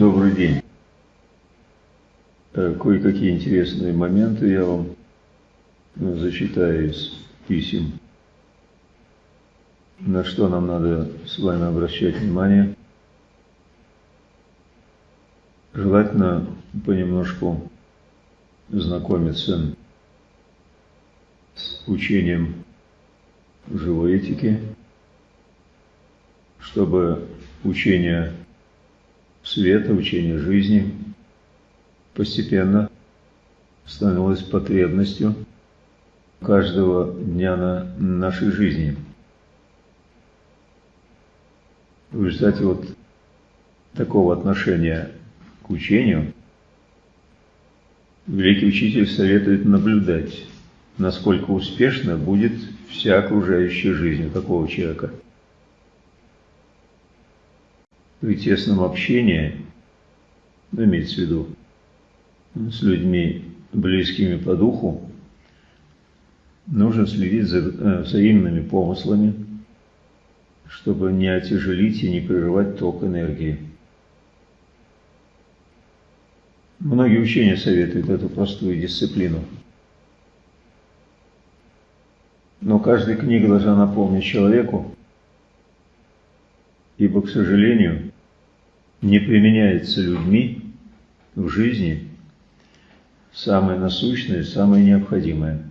Добрый день. Э, кое-какие интересные моменты я вам э, зачитаю из писем. На что нам надо с вами обращать внимание? Желательно понемножку знакомиться с учением живой этики, чтобы учение света, учение жизни постепенно становилось потребностью каждого дня на нашей жизни. В результате вот такого отношения к учению великий учитель советует наблюдать, насколько успешно будет вся окружающая жизнь такого человека – при тесном общении, ну, имеется в виду, с людьми, близкими по духу, нужно следить за э, взаимными помыслами, чтобы не отяжелить и не прерывать ток энергии. Многие учения советуют эту простую дисциплину. Но каждая книга должна напомнить человеку, ибо, к сожалению, не применяется людьми в жизни самое насущное, самое необходимое.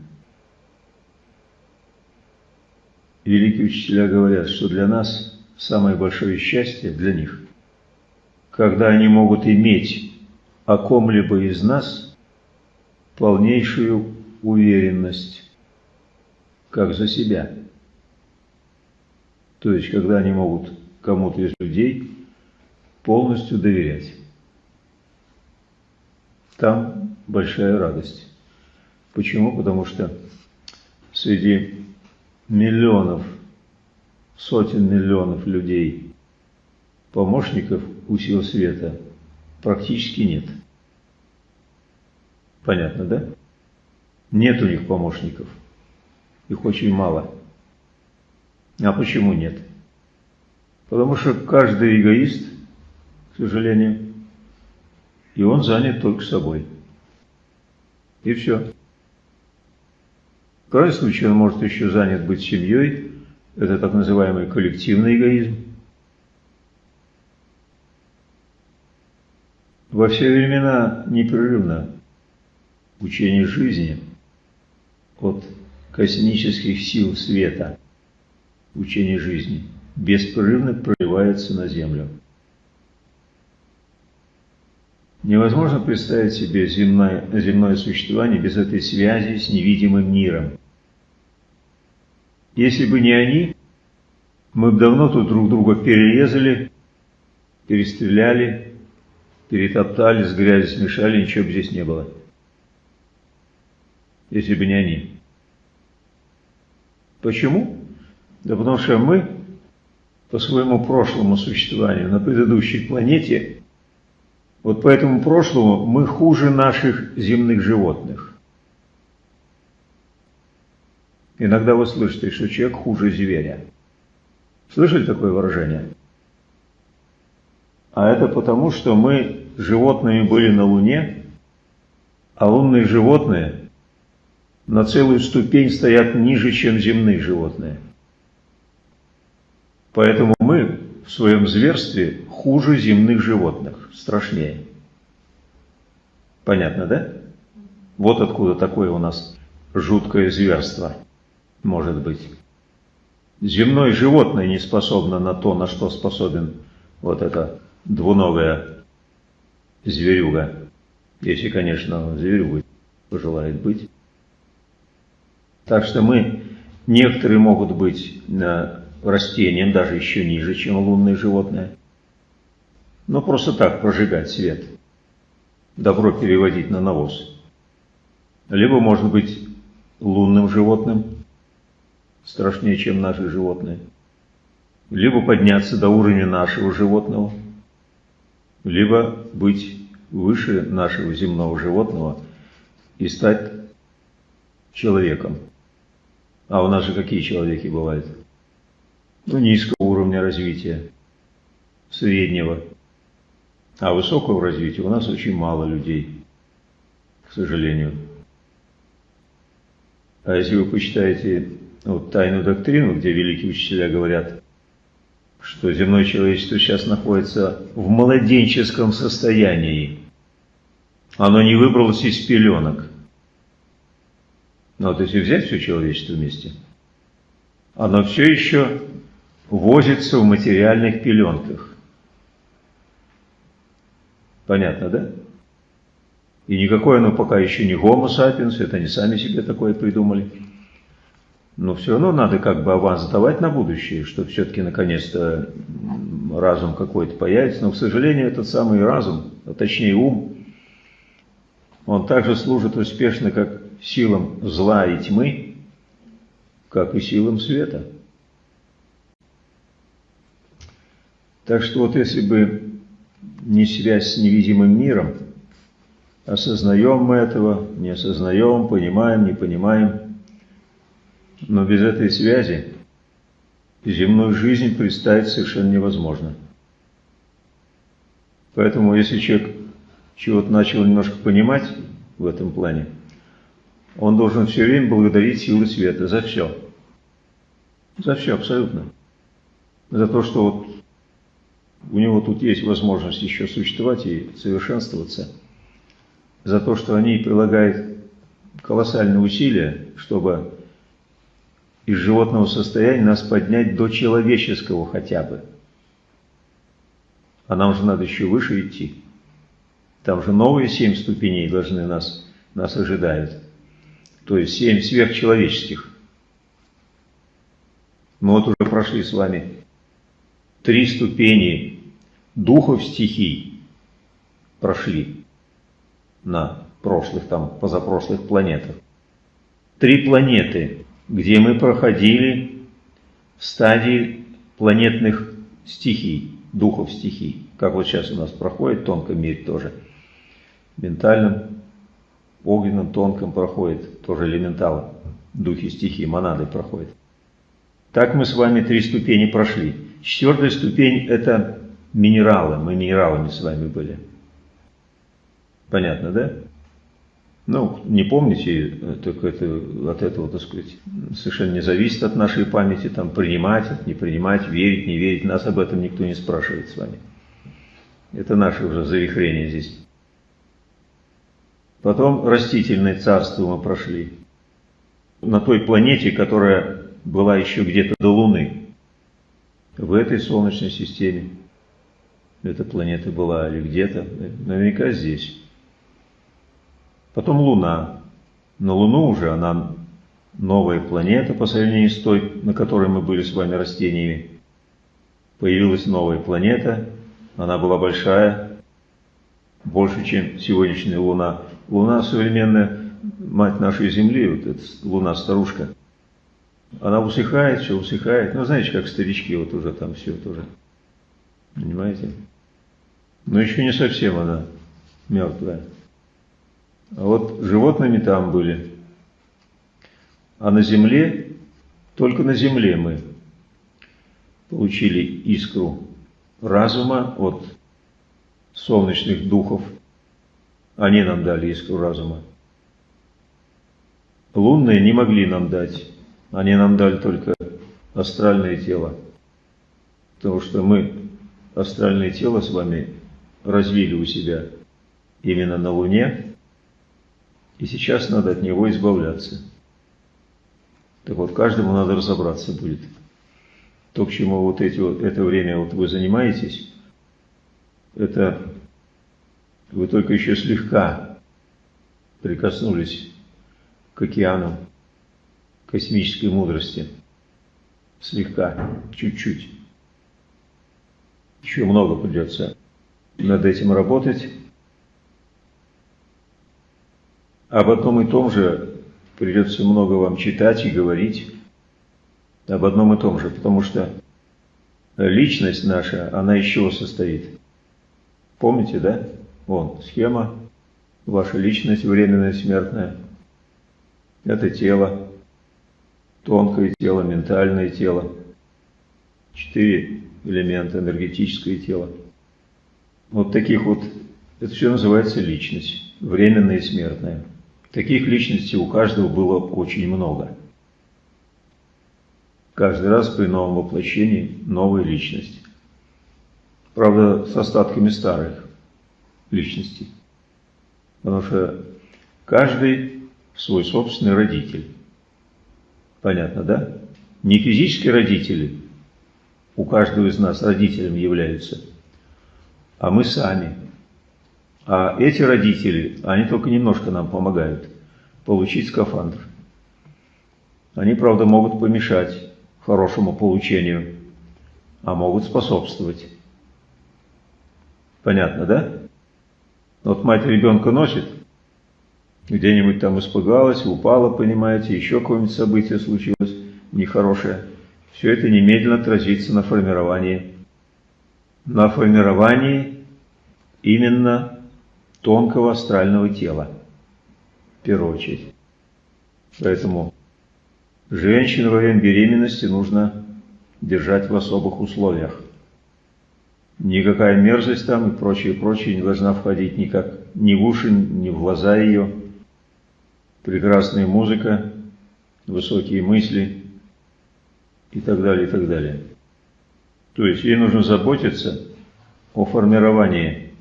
Великие учителя говорят, что для нас самое большое счастье для них, когда они могут иметь о ком-либо из нас полнейшую уверенность, как за себя. То есть, когда они могут кому-то из людей полностью доверять. Там большая радость. Почему? Потому что среди миллионов, сотен миллионов людей, помощников у сил света практически нет. Понятно, да? Нет у них помощников. Их очень мало. А почему нет? Потому что каждый эгоист, сожалению, и он занят только собой. И все. В крайнем случае он может еще занят быть семьей, это так называемый коллективный эгоизм. Во все времена непрерывно учение жизни от космических сил света, учение жизни – беспрерывно проливается на землю. Невозможно представить себе земное, земное существование без этой связи с невидимым миром. Если бы не они, мы бы давно тут друг друга перерезали, перестреляли, перетоптали, с грязью смешали, ничего бы здесь не было. Если бы не они. Почему? Да потому что мы по своему прошлому существованию на предыдущей планете, вот по этому прошлому мы хуже наших земных животных. Иногда вы слышите, что человек хуже зверя. Слышали такое выражение? А это потому, что мы животными были на Луне, а лунные животные на целую ступень стоят ниже, чем земные животные – Поэтому мы в своем зверстве хуже земных животных, страшнее. Понятно, да? Вот откуда такое у нас жуткое зверство может быть. Земное животное не способно на то, на что способен вот это двуногая зверюга. Если, конечно, зверюгой пожелает быть. Так что мы, некоторые могут быть растениям, даже еще ниже, чем лунные животные. Но просто так прожигать свет. Добро переводить на навоз. Либо, может быть, лунным животным, страшнее, чем наши животные. Либо подняться до уровня нашего животного, либо быть выше нашего земного животного и стать человеком. А у нас же какие человеки бывают? ну, низкого уровня развития, среднего. А высокого развития у нас очень мало людей, к сожалению. А если вы почитаете вот, тайную доктрину, где великие учителя говорят, что земное человечество сейчас находится в младенческом состоянии, оно не выбралось из пеленок. Но вот если взять все человечество вместе, оно все еще возится в материальных пеленках. Понятно, да? И никакое оно пока еще не homo sapiens, это не сами себе такое придумали. Но все равно надо как бы аванс давать на будущее, чтобы все-таки наконец-то разум какой-то появится. Но, к сожалению, этот самый разум, а точнее ум, он также служит успешно как силам зла и тьмы, как и силам света. Так что вот если бы не связь с невидимым миром, осознаем мы этого, не осознаем, понимаем, не понимаем, но без этой связи земную жизнь представить совершенно невозможно. Поэтому если человек чего-то начал немножко понимать в этом плане, он должен все время благодарить силы света за все. За все абсолютно. За то, что вот у него тут есть возможность еще существовать и совершенствоваться. За то, что они прилагают колоссальные усилия, чтобы из животного состояния нас поднять до человеческого хотя бы. А нам же надо еще выше идти. Там же новые семь ступеней должны нас, нас ожидают. То есть семь сверхчеловеческих. Мы вот уже прошли с вами три ступени духов стихий. Прошли на прошлых, там, позапрошлых планетах. Три планеты, где мы проходили в стадии планетных стихий, духов стихий. Как вот сейчас у нас проходит в тонком мире тоже. Ментальном, огненном, тонком проходит, тоже элементалы, духи стихии, монады проходят. Так мы с вами три ступени прошли. Четвертая ступень – это минералы, мы минералами с вами были. Понятно, да? Ну, не помните, так это, от этого, так сказать, совершенно не зависит от нашей памяти, там, принимать, не принимать, верить, не верить. Нас об этом никто не спрашивает с вами. Это наше уже завихрение здесь. Потом растительное царство мы прошли. На той планете, которая была еще где-то до Луны. В этой Солнечной системе. Эта планета была или где-то. Наверняка здесь. Потом Луна. На Луну уже она новая планета по сравнению с той, на которой мы были с вами растениями. Появилась новая планета. Она была большая, больше, чем сегодняшняя Луна. Луна современная, мать нашей Земли, вот эта Луна-старушка, она усыхает, все усыхает. Ну, знаете, как старички, вот уже там все тоже. Понимаете? Но еще не совсем она мертвая. А вот животными там были. А на земле, только на земле мы получили искру разума от солнечных духов. Они нам дали искру разума. Лунные не могли нам дать. Они нам дали только астральное тело. Потому что мы астральное тело с вами развили у себя именно на Луне, и сейчас надо от него избавляться. Так вот, каждому надо разобраться будет. То, к чему вот эти, вот, это время вот вы занимаетесь, это вы только еще слегка прикоснулись к океану космической мудрости. Слегка, чуть-чуть. Еще много придется над этим работать. Об одном и том же придется много вам читать и говорить. Об одном и том же, потому что личность наша, она из чего состоит? Помните, да? Вон, схема. Ваша личность временная, смертная. Это тело тонкое тело, ментальное тело, четыре элемента, энергетическое тело. Вот таких вот, это все называется личность, временная и смертная. Таких личностей у каждого было очень много. Каждый раз при новом воплощении новая личность. Правда, с остатками старых личностей. Потому что каждый свой собственный родитель. Понятно, да? Не физические родители у каждого из нас родителем являются, а мы сами. А эти родители, они только немножко нам помогают получить скафандр. Они, правда, могут помешать хорошему получению, а могут способствовать. Понятно, да? Вот мать ребенка носит, где-нибудь там испугалась, упала, понимаете, еще какое-нибудь событие случилось нехорошее. Все это немедленно отразится на формировании. На формировании именно тонкого астрального тела, в первую очередь. Поэтому женщин во время беременности нужно держать в особых условиях. Никакая мерзость там и прочее, прочее не должна входить никак ни в уши, ни в глаза ее. Прекрасная музыка, высокие мысли и так далее, и так далее. То есть ей нужно заботиться о формировании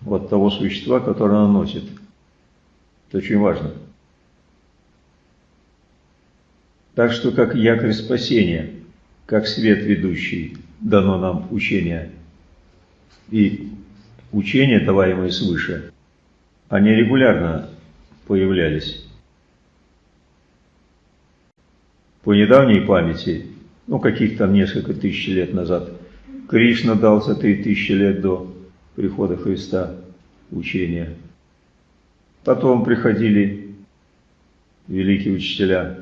вот того существа, которое она носит. Это очень важно. Так что как якорь спасения, как свет ведущий, дано нам учение – и учения, даваемые свыше, они регулярно появлялись. По недавней памяти, ну каких там несколько тысяч лет назад, Кришна дал за три тысячи лет до прихода Христа учения. Потом приходили великие учителя.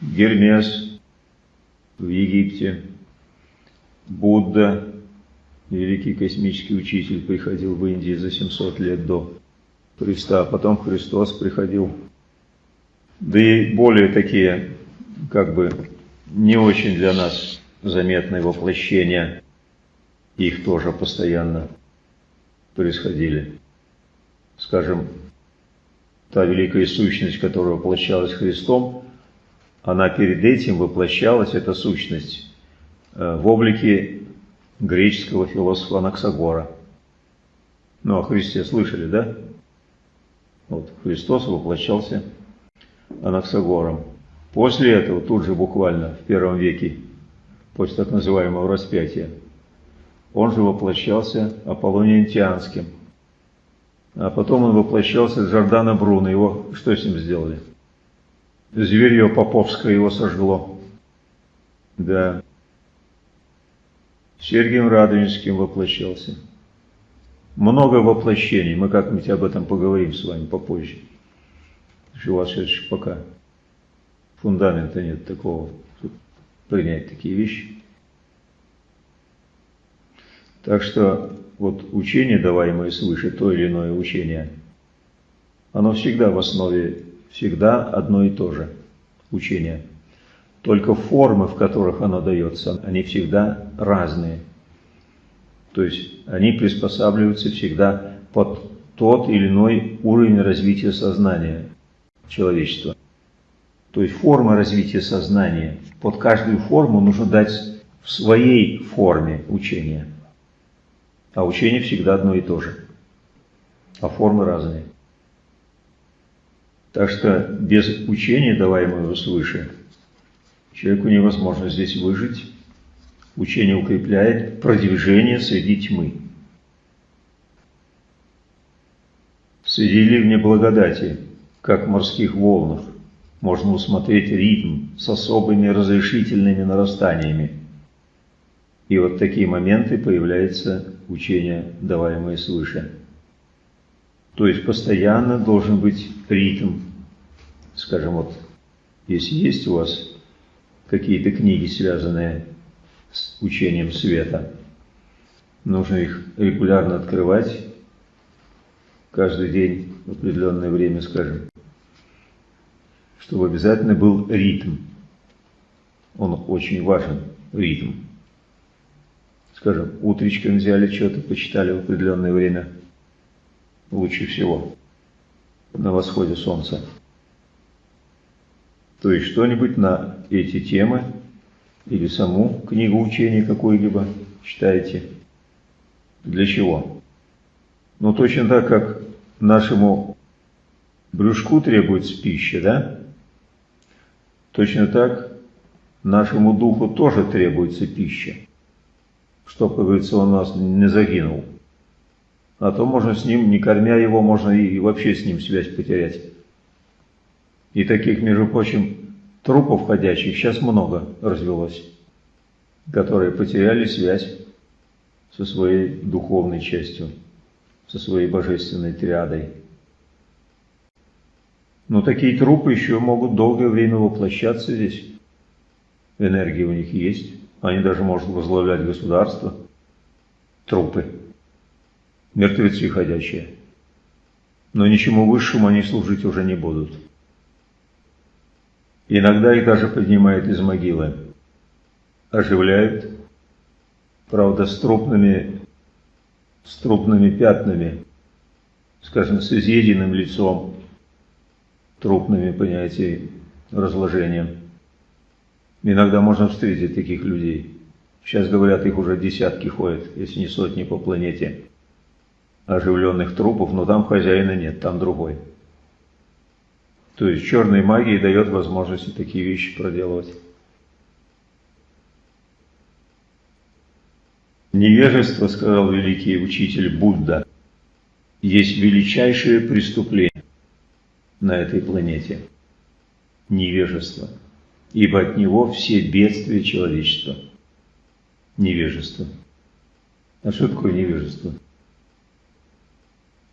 Гермес в Египте, Будда великий космический учитель, приходил в Индии за 700 лет до Христа, потом Христос приходил. Да и более такие, как бы, не очень для нас заметные воплощения, их тоже постоянно происходили. Скажем, та великая сущность, которая воплощалась Христом, она перед этим воплощалась, эта сущность, э, в облике греческого философа Анаксагора. Ну, о Христе слышали, да? Вот, Христос воплощался Анаксагором. После этого, тут же буквально, в первом веке, после так называемого распятия, он же воплощался Аполлонием Тианским. А потом он воплощался Джордана Бруно. Его что с ним сделали? Зверье Поповское его сожгло. Да. Сергием Радонежским воплощался. Много воплощений, мы как-нибудь об этом поговорим с вами попозже. Сейчас пока фундамента нет такого, чтобы принять такие вещи. Так что вот учение, даваемое свыше, то или иное учение, оно всегда в основе, всегда одно и то же учение – только формы, в которых оно дается, они всегда разные. То есть они приспосабливаются всегда под тот или иной уровень развития сознания человечества. То есть форма развития сознания, под каждую форму нужно дать в своей форме учения. А учение всегда одно и то же. А формы разные. Так что без учения, даваемого свыше, Человеку невозможно здесь выжить. Учение укрепляет продвижение среди тьмы. Среди ливня благодати, как в морских волнах, можно усмотреть ритм с особыми разрешительными нарастаниями. И вот такие моменты появляется учение, даваемое свыше. То есть постоянно должен быть ритм. Скажем, вот, если есть у вас какие-то книги, связанные с учением света. Нужно их регулярно открывать, каждый день в определенное время, скажем, чтобы обязательно был ритм. Он очень важен, ритм. скажем, утречком взяли что-то, почитали в определенное время, лучше всего, на восходе солнца. То есть что-нибудь на эти темы или саму книгу учения какую-либо читаете. Для чего? Ну, точно так, как нашему брюшку требуется пища, да? Точно так нашему духу тоже требуется пища, чтобы, как говорится, он нас не загинул. А то можно с ним, не кормя его, можно и вообще с ним связь потерять. И таких, между прочим, трупов ходячих сейчас много развелось, которые потеряли связь со своей духовной частью, со своей божественной триадой. Но такие трупы еще могут долгое время воплощаться здесь. Энергия у них есть. Они даже могут возглавлять государство. Трупы. Мертвецы ходячие. Но ничему высшему они служить уже не будут. Иногда их даже поднимают из могилы. Оживляют. Правда, с трупными, с трупными пятнами. Скажем, с изъеденным лицом трупными, понятия разложением. Иногда можно встретить таких людей. Сейчас, говорят, их уже десятки ходят, если не сотни по планете оживленных трупов, но там хозяина нет, там другой. То есть черной магии дает возможности такие вещи проделывать. Невежество, сказал великий учитель Будда, есть величайшее преступление на этой планете – невежество, ибо от него все бедствия человечества. Невежество. А что такое невежество?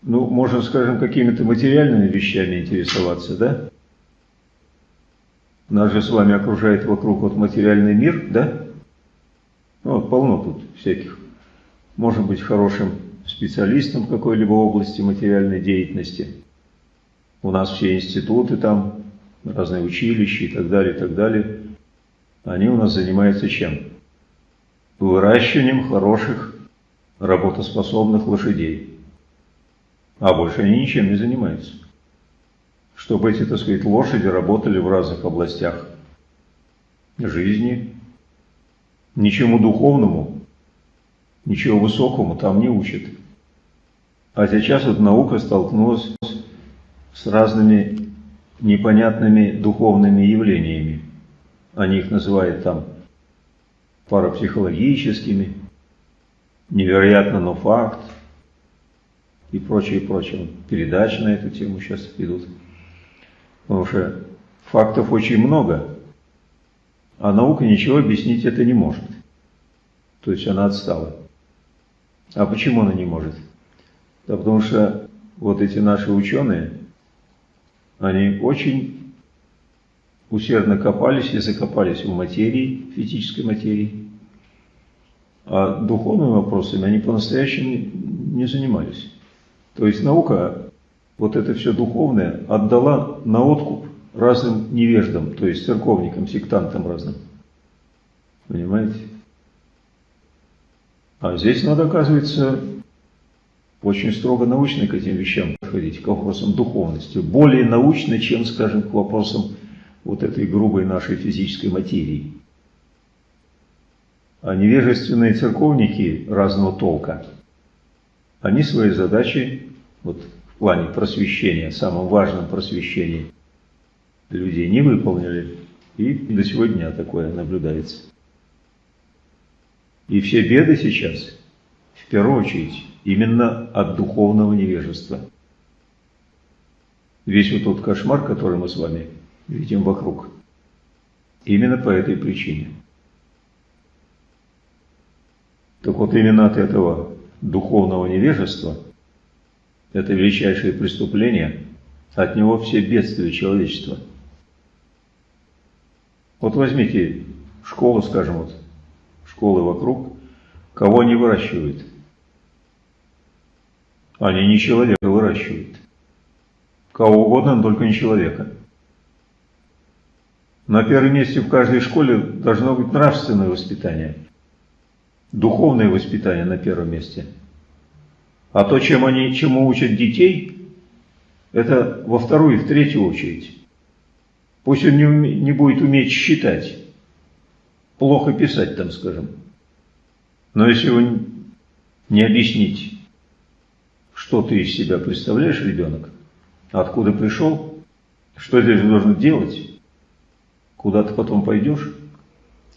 Ну, можно, скажем, какими-то материальными вещами интересоваться, да? Нас же с вами окружает вокруг вот материальный мир, да? Ну, вот полно тут всяких. Может быть хорошим специалистом в какой-либо области материальной деятельности – у нас все институты там, разные училища и так далее, и так далее. Они у нас занимаются чем? Выращиванием хороших, работоспособных лошадей. А больше они ничем не занимаются. Чтобы эти, так сказать, лошади работали в разных областях жизни. Ничему духовному, ничего высокому там не учат. А сейчас вот наука столкнулась с разными непонятными духовными явлениями. Они их называют там парапсихологическими, невероятно, но факт и прочее, прочее. Передачи на эту тему сейчас идут. Потому что фактов очень много, а наука ничего объяснить это не может. То есть она отстала. А почему она не может? Да потому что вот эти наши ученые – они очень усердно копались и закопались в материи, физической материи. А духовными вопросами они по-настоящему не занимались. То есть наука, вот это все духовное, отдала на откуп разным невеждам, то есть церковникам, сектантам разным. Понимаете? А здесь надо, оказывается, очень строго научно к этим вещам подходить, к вопросам духовности. Более научно, чем, скажем, к вопросам вот этой грубой нашей физической материи. А невежественные церковники разного толка, они свои задачи вот, в плане просвещения, самом важном просвещении людей не выполнили. И до сегодня такое наблюдается. И все беды сейчас, в первую очередь, именно от духовного невежества. Весь вот тот кошмар, который мы с вами видим вокруг, именно по этой причине. Так вот именно от этого духовного невежества, это величайшее преступление, от него все бедствия человечества. Вот возьмите школу, скажем, вот, школы вокруг, кого они выращивают – они не человека выращивают. Кого угодно, но только не человека. На первом месте в каждой школе должно быть нравственное воспитание. Духовное воспитание на первом месте. А то, чем они, чему учат детей, это во вторую и в третью очередь. Пусть он не, не будет уметь считать, плохо писать там, скажем. Но если его не объяснить, что ты из себя представляешь, ребенок, откуда пришел, что ты должен делать, куда ты потом пойдешь,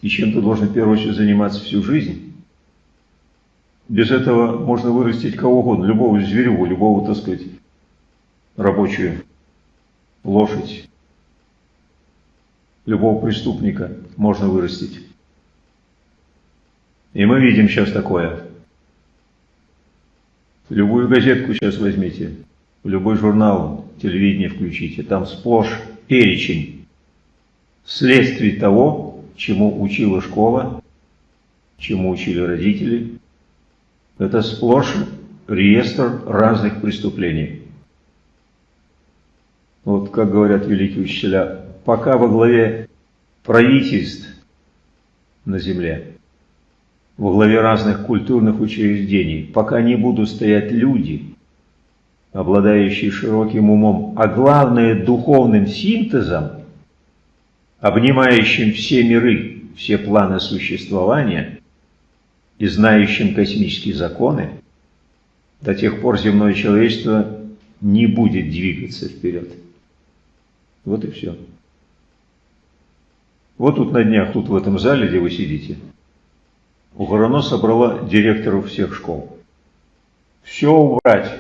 и чем ты должен в первую очередь заниматься всю жизнь, без этого можно вырастить кого угодно, любого зверюгу, любого, так сказать, рабочую лошадь, любого преступника можно вырастить. И мы видим сейчас такое. Любую газетку сейчас возьмите, любой журнал, телевидение включите, там сплошь перечень следствий того, чему учила школа, чему учили родители. Это сплошь реестр разных преступлений. Вот как говорят великие учителя, пока во главе правительств на земле, во главе разных культурных учреждений, пока не будут стоять люди, обладающие широким умом, а главное духовным синтезом, обнимающим все миры, все планы существования и знающим космические законы, до тех пор земное человечество не будет двигаться вперед. Вот и все. Вот тут на днях, тут в этом зале, где вы сидите, Угорано собрала директоров всех школ. Все убрать.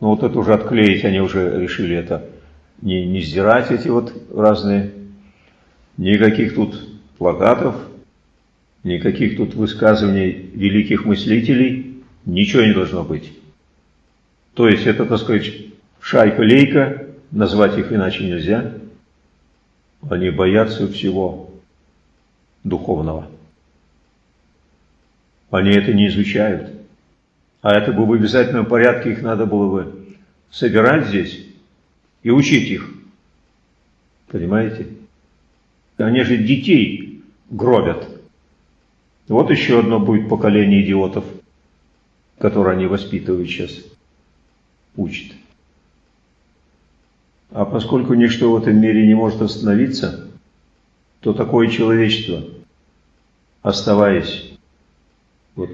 Ну вот это уже отклеить, они уже решили это не, не сдирать, эти вот разные. Никаких тут плакатов, никаких тут высказываний великих мыслителей, ничего не должно быть. То есть это, так сказать, шайка-лейка, назвать их иначе нельзя. Они боятся всего духовного. Они это не изучают. А это бы в обязательном порядке их надо было бы собирать здесь и учить их. Понимаете? Они же детей гробят. Вот еще одно будет поколение идиотов, которое они воспитывают сейчас, учат. А поскольку ничто в этом мире не может остановиться, то такое человечество, оставаясь вот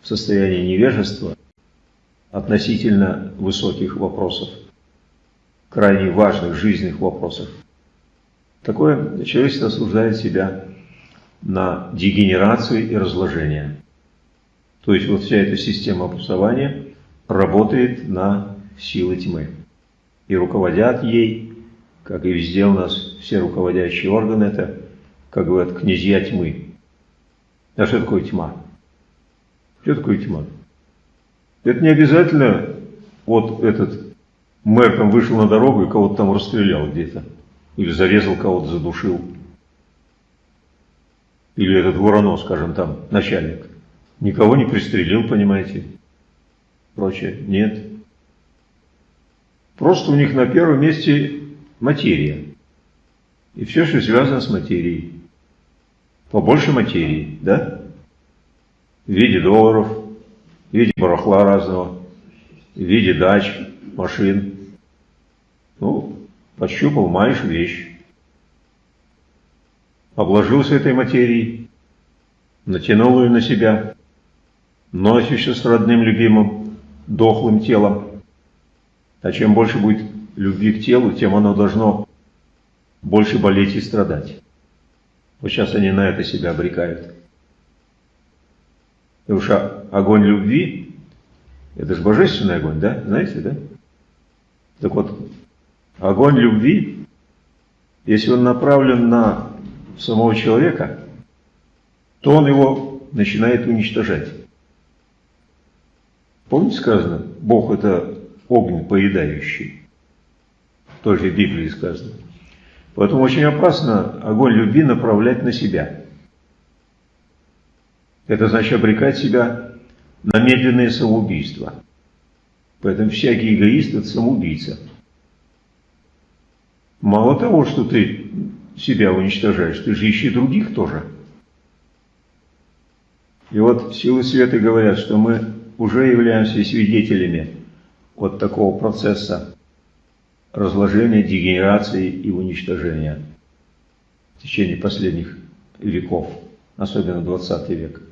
в состоянии невежества относительно высоких вопросов, крайне важных жизненных вопросов, такое человечество осуждает себя на дегенерацию и разложение. То есть вот вся эта система образования работает на силы тьмы. И руководят ей, как и везде у нас все руководящие органы, это, как говорят, князья тьмы. А что такое тьма? Что такое тьма? Это не обязательно вот этот мэр там вышел на дорогу и кого-то там расстрелял где-то. Или зарезал кого-то, задушил. Или этот Воронов, скажем, там, начальник. Никого не пристрелил, понимаете. Прочее. Нет. Просто у них на первом месте материя. И все, что связано с материей. Побольше материи, да? В виде долларов, в виде барахла разного, в виде дач, машин. Ну, пощупал, маешь вещь. Обложился этой материей, натянул ее на себя, носишься с родным, любимым, дохлым телом. А чем больше будет любви к телу, тем оно должно больше болеть и страдать. Вот сейчас они на это себя обрекают. Потому что огонь любви, это же божественный огонь, да? Знаете, да? Так вот, огонь любви, если он направлен на самого человека, то он его начинает уничтожать. Помните сказано, Бог это огонь поедающий. Тоже в Библии сказано. Поэтому очень опасно огонь любви направлять на себя. Это значит обрекать себя на медленное самоубийство. Поэтому всякий эгоист – это самоубийца. Мало того, что ты себя уничтожаешь, ты же ищи других тоже. И вот силы света говорят, что мы уже являемся свидетелями вот такого процесса разложения, дегенерации и уничтожения в течение последних веков, особенно 20 век.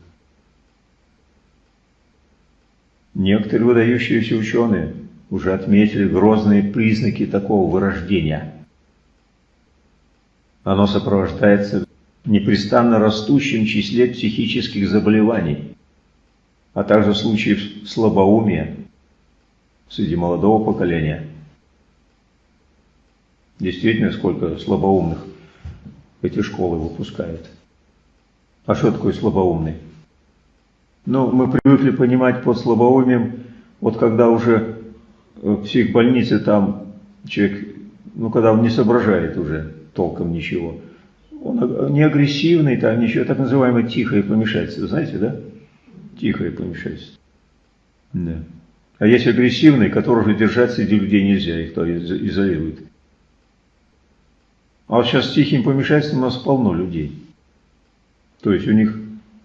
Некоторые выдающиеся ученые уже отметили грозные признаки такого вырождения. Оно сопровождается непрестанно растущим числе психических заболеваний, а также случаев слабоумия среди молодого поколения. Действительно, сколько слабоумных эти школы выпускают. А что такое слабоумный? Ну, мы привыкли понимать под слабоумием, вот когда уже в психбольнице там человек, ну, когда он не соображает уже толком ничего, он не агрессивный, там ничего, так называемое тихое помешательство, знаете, да? Тихое помешательство. Да. А есть агрессивный, которого же держать среди людей нельзя, их то изолирует. А вот сейчас с тихим помешательством у нас полно людей. То есть у них,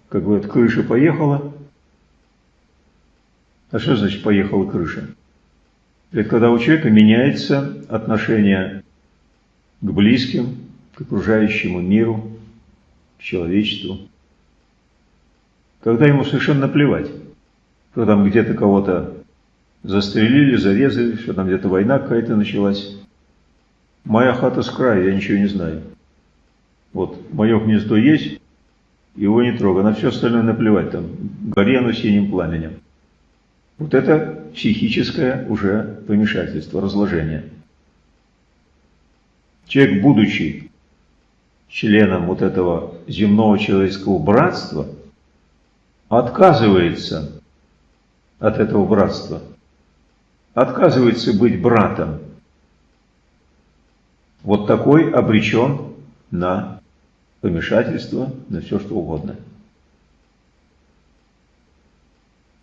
как говорят, крыша поехала. А что значит поехала крыша? Это когда у человека меняется отношение к близким, к окружающему миру, к человечеству. Когда ему совершенно наплевать, что там где-то кого-то застрелили, зарезали, что там где-то война какая-то началась. Моя хата с края, я ничего не знаю. Вот, мое гнездо есть, его не трогай, на все остальное наплевать, там, гори оно синим пламенем. Вот это психическое уже помешательство, разложение. Человек, будучи членом вот этого земного человеческого братства, отказывается от этого братства, отказывается быть братом. Вот такой обречен на помешательство, на все что угодно.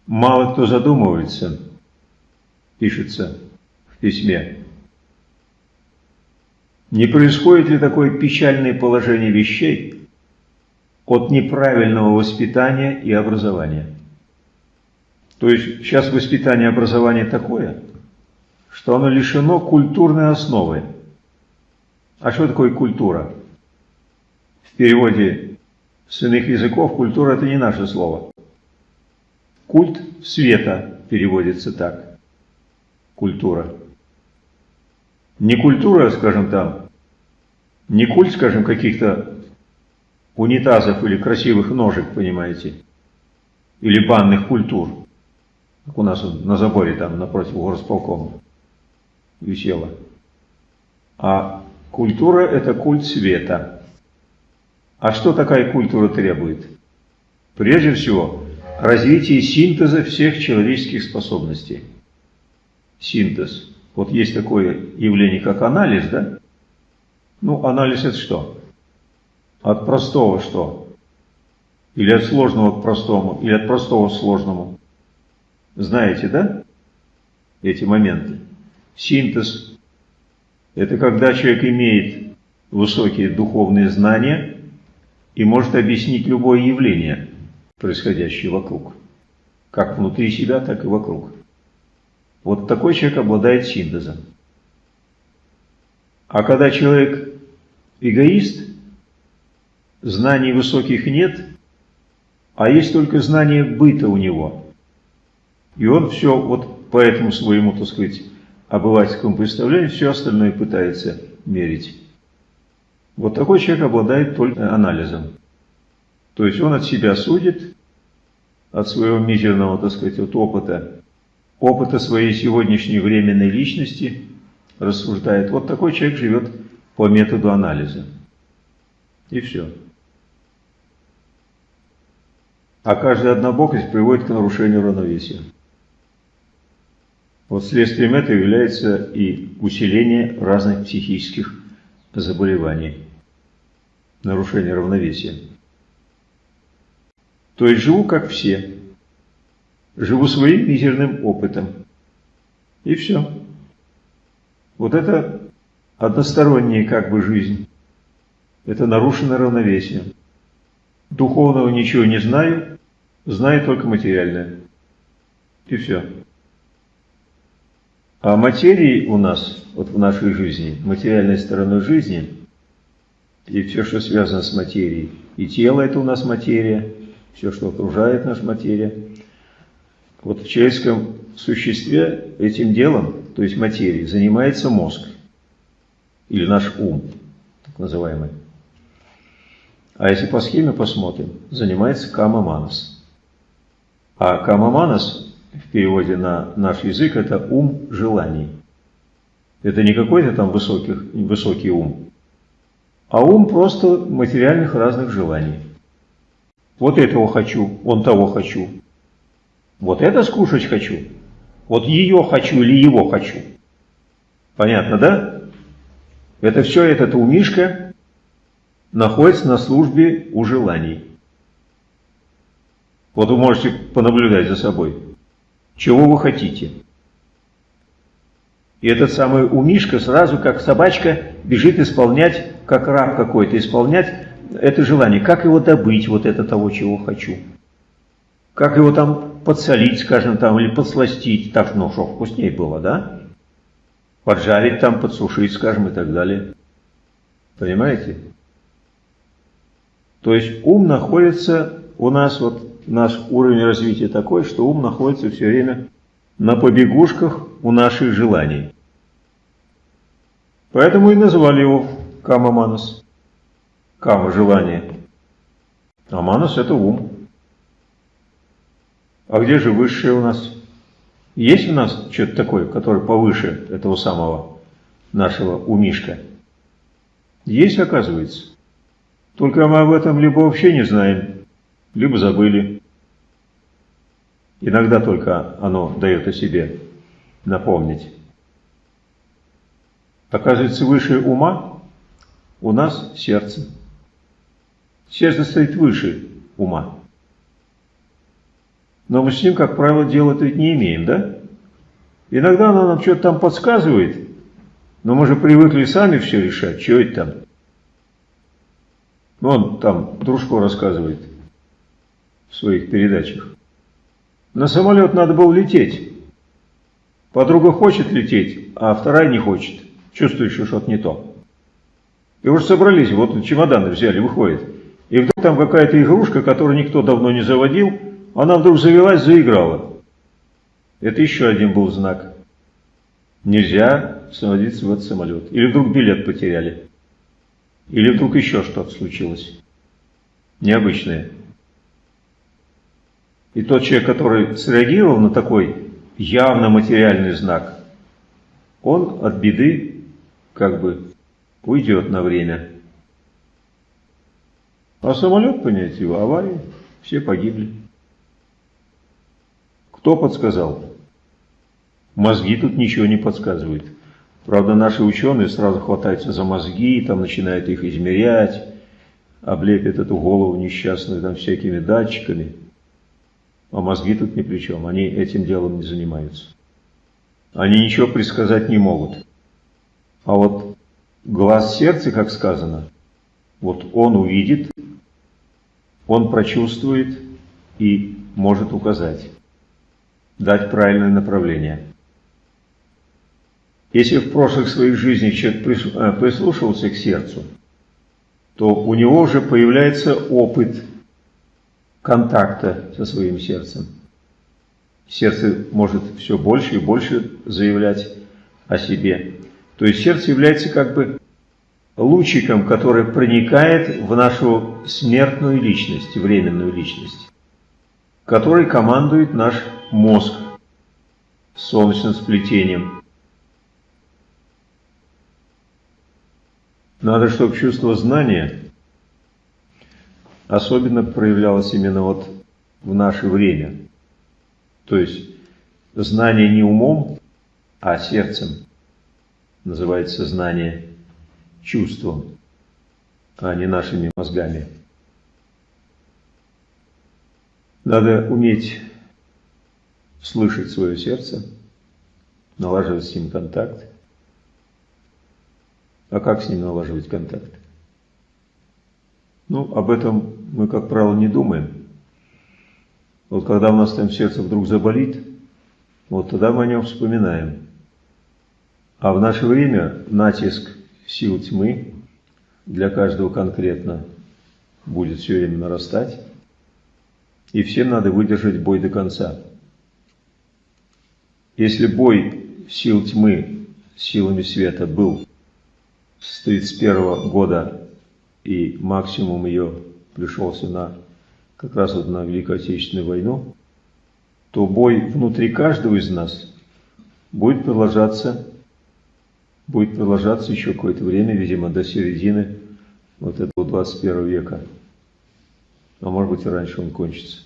Мало кто задумывается, пишется в письме, не происходит ли такое печальное положение вещей от неправильного воспитания и образования? То есть сейчас воспитание и образование такое, что оно лишено культурной основы. А что такое культура? В переводе с иных языков культура – это не наше слово. Культ света переводится так. Культура. Не культура, скажем там, не культ, скажем, каких-то унитазов или красивых ножек, понимаете, или банных культур, как у нас на заборе там напротив горосполкома висела. А культура – это культ света. А что такая культура требует? Прежде всего, развитие синтеза всех человеческих способностей. Синтез. Вот есть такое явление, как анализ, да? Ну, анализ это что? От простого что? Или от сложного к простому, или от простого к сложному. Знаете, да? Эти моменты. Синтез – это когда человек имеет высокие духовные знания и может объяснить любое явление, происходящее вокруг. Как внутри себя, так и вокруг. Вот такой человек обладает синтезом. А когда человек эгоист, знаний высоких нет, а есть только знание быта у него. И он все вот по этому своему, так сказать, обывательскому представлению, все остальное пытается мерить. Вот такой человек обладает только анализом. То есть он от себя судит, от своего мизерного, так сказать, вот опыта, опыта своей сегодняшней временной личности рассуждает. Вот такой человек живет по методу анализа. И все. А каждая однобокость приводит к нарушению равновесия. Вот следствием этого является и усиление разных психических заболеваний, нарушение равновесия. То есть живу как все, живу своим мизерным опытом. И все. Вот это односторонняя как бы жизнь. Это нарушенное равновесие. Духовного ничего не знаю, знает только материальное. И все. А материи у нас, вот в нашей жизни, материальной стороной жизни, и все, что связано с материей, и тело это у нас материя, все, что окружает наша материя. Вот в человеческом существе этим делом, то есть материей, занимается мозг, или наш ум, так называемый. А если по схеме посмотрим, занимается кама-манас. А кама-манас в переводе на наш язык это ум желаний. Это не какой-то там высоких, высокий ум, а ум просто материальных разных желаний. Вот этого хочу, он того хочу. Вот это скушать хочу. Вот ее хочу или его хочу. Понятно, да? Это все этот умишка находится на службе у желаний. Вот вы можете понаблюдать за собой. Чего вы хотите? И этот самый умишка сразу, как собачка, бежит исполнять, как раб какой-то, исполнять это желание. Как его добыть, вот это того, чего хочу? Как его там подсолить, скажем, там, или подсластить, так, ну, что вкуснее было, да? Поджарить там, подсушить, скажем, и так далее. Понимаете? То есть ум находится у нас, вот наш уровень развития такой, что ум находится все время на побегушках у наших желаний. Поэтому и назвали его Кама-манас. Кама – желание. А манас – это ум. А где же высшее у нас? Есть у нас что-то такое, которое повыше этого самого нашего умишка? Есть, оказывается. Только мы об этом либо вообще не знаем, либо забыли. Иногда только оно дает о себе напомнить. Оказывается, выше ума у нас сердце. Сердце стоит выше ума. Но мы с ним, как правило, делать ведь не имеем, да? Иногда оно нам что-то там подсказывает, но мы же привыкли сами все решать, что это там. Он там Дружко рассказывает в своих передачах. На самолет надо было лететь. Подруга хочет лететь, а вторая не хочет. Чувствует, что что-то не то. И уже собрались, вот чемоданы взяли, выходит. И вдруг там какая-то игрушка, которую никто давно не заводил, она вдруг завелась, заиграла. Это еще один был знак. Нельзя садиться в этот самолет. Или вдруг билет потеряли. Или вдруг еще что-то случилось. Необычное. И тот человек, который среагировал на такой явно материальный знак, он от беды как бы уйдет на время. А самолет, понять его, авария, все погибли. Кто подсказал? Мозги тут ничего не подсказывают. Правда, наши ученые сразу хватаются за мозги, там начинают их измерять, облепят эту голову несчастную там всякими датчиками. А мозги тут ни при чем, они этим делом не занимаются. Они ничего предсказать не могут. А вот глаз сердца, как сказано, вот он увидит, он прочувствует и может указать, дать правильное направление. Если в прошлых своих жизнях человек э, прислушивался к сердцу, то у него уже появляется опыт контакта со своим сердцем. Сердце может все больше и больше заявлять о себе. То есть сердце является как бы лучиком, который проникает в нашу смертную личность, временную личность, который командует наш мозг солнечным сплетением. Надо, чтобы чувство знания особенно проявлялось именно вот в наше время. То есть знание не умом, а сердцем называется знание чувством, а не нашими мозгами. Надо уметь слышать свое сердце, налаживать с ним контакт. А как с ним налаживать контакт? Ну, об этом мы, как правило, не думаем. Вот когда у нас там сердце вдруг заболит, вот тогда мы о нем вспоминаем. А в наше время натиск сил тьмы для каждого конкретно будет все время нарастать, и всем надо выдержать бой до конца. Если бой сил тьмы силами света был с 1931 года, и максимум ее пришелся на как раз вот на Великую Отечественную войну, то бой внутри каждого из нас будет продолжаться, будет продолжаться еще какое-то время, видимо, до середины вот этого 21 века. А может быть и раньше он кончится.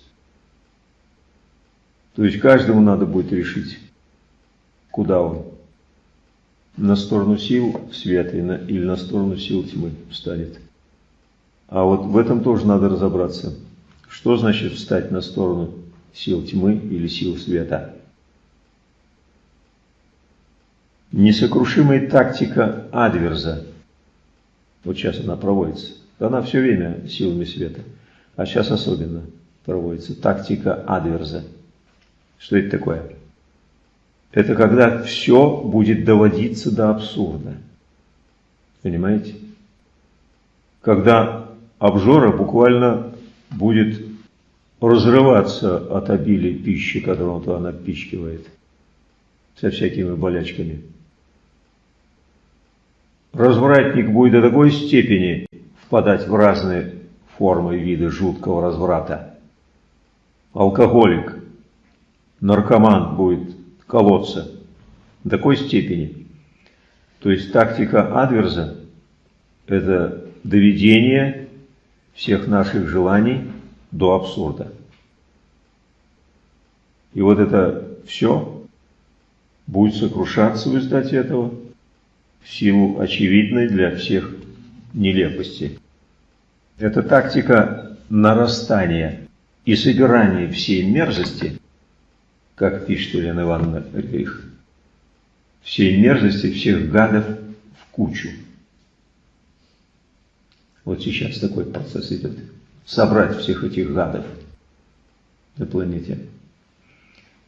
То есть каждому надо будет решить, куда он. На сторону сил света или на сторону сил тьмы встанет. А вот в этом тоже надо разобраться. Что значит встать на сторону сил тьмы или сил света? Несокрушимая тактика Адверза. Вот сейчас она проводится. Она все время силами света. А сейчас особенно проводится тактика Адверза. Что это такое? Это когда все будет доводиться до абсурда. Понимаете? Когда обжора буквально будет разрываться от обилия пищи, которую он туда напичкивает, со всякими болячками. Развратник будет до такой степени впадать в разные формы и виды жуткого разврата. Алкоголик, наркоман будет колоться до такой степени. То есть тактика Адверза – это доведение всех наших желаний до абсурда. И вот это все будет сокрушаться в результате этого в силу очевидной для всех нелепости. Это тактика нарастания и собирания всей мерзости, как пишет Елена Ивановна Рейх, всей мерзости всех гадов в кучу. Вот сейчас такой процесс идет. Собрать всех этих гадов на планете.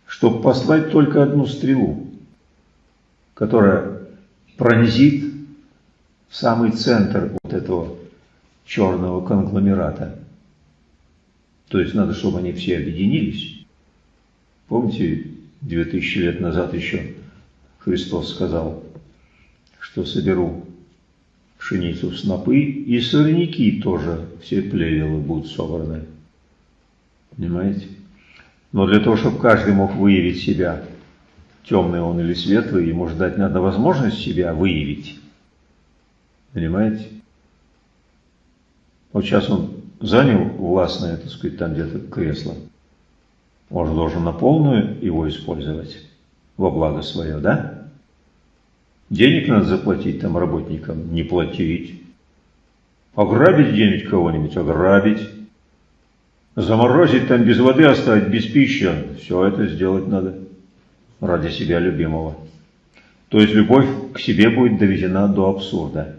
Чтобы послать только одну стрелу, которая пронзит самый центр вот этого черного конгломерата. То есть надо, чтобы они все объединились. Помните, 2000 лет назад еще Христос сказал, что соберу пшеницу в снопы, и сорняки тоже, все плевелы будут собраны. Понимаете? Но для того, чтобы каждый мог выявить себя, темный он или светлый, ему ждать надо возможность себя выявить. Понимаете? Вот сейчас он занял властное, так сказать, там где-то кресло. Он же должен на полную его использовать во благо свое, да? Денег надо заплатить там работникам, не платить. Ограбить где-нибудь кого-нибудь, ограбить. Заморозить там без воды оставить, без пищи. Все это сделать надо ради себя любимого. То есть любовь к себе будет доведена до абсурда.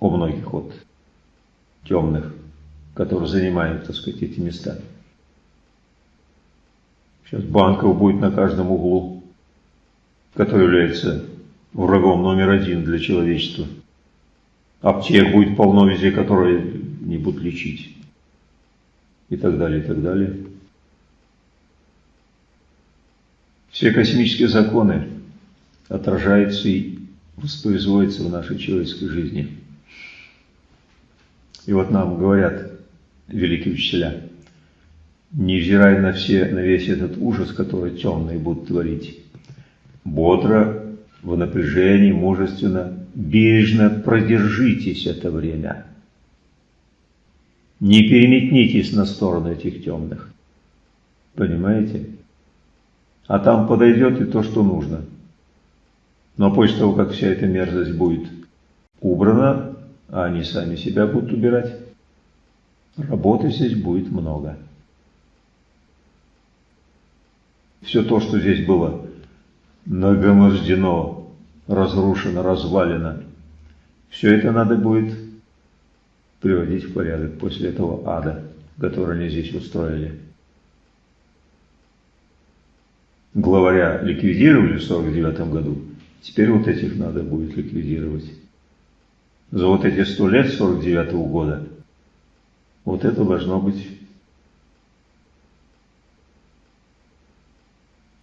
У многих вот темных, которые занимают, так сказать, эти места. Сейчас банков будет на каждом углу, который является врагом номер один для человечества. Аптек будет полно везде, которые не будут лечить. И так далее, и так далее. Все космические законы отражаются и воспроизводятся в нашей человеческой жизни. И вот нам говорят великие учителя, невзирая на, все, на весь этот ужас, который темные будут творить, бодро в напряжении, мужественно, бережно продержитесь это время. Не переметнитесь на сторону этих темных. Понимаете? А там подойдет и то, что нужно. Но после того, как вся эта мерзость будет убрана, а они сами себя будут убирать, работы здесь будет много. Все то, что здесь было нагромождено, разрушено, развалено. Все это надо будет приводить в порядок после этого ада, который они здесь устроили. главаря ликвидировали в 49 году, теперь вот этих надо будет ликвидировать. За вот эти сто лет 49 -го года вот это должно быть,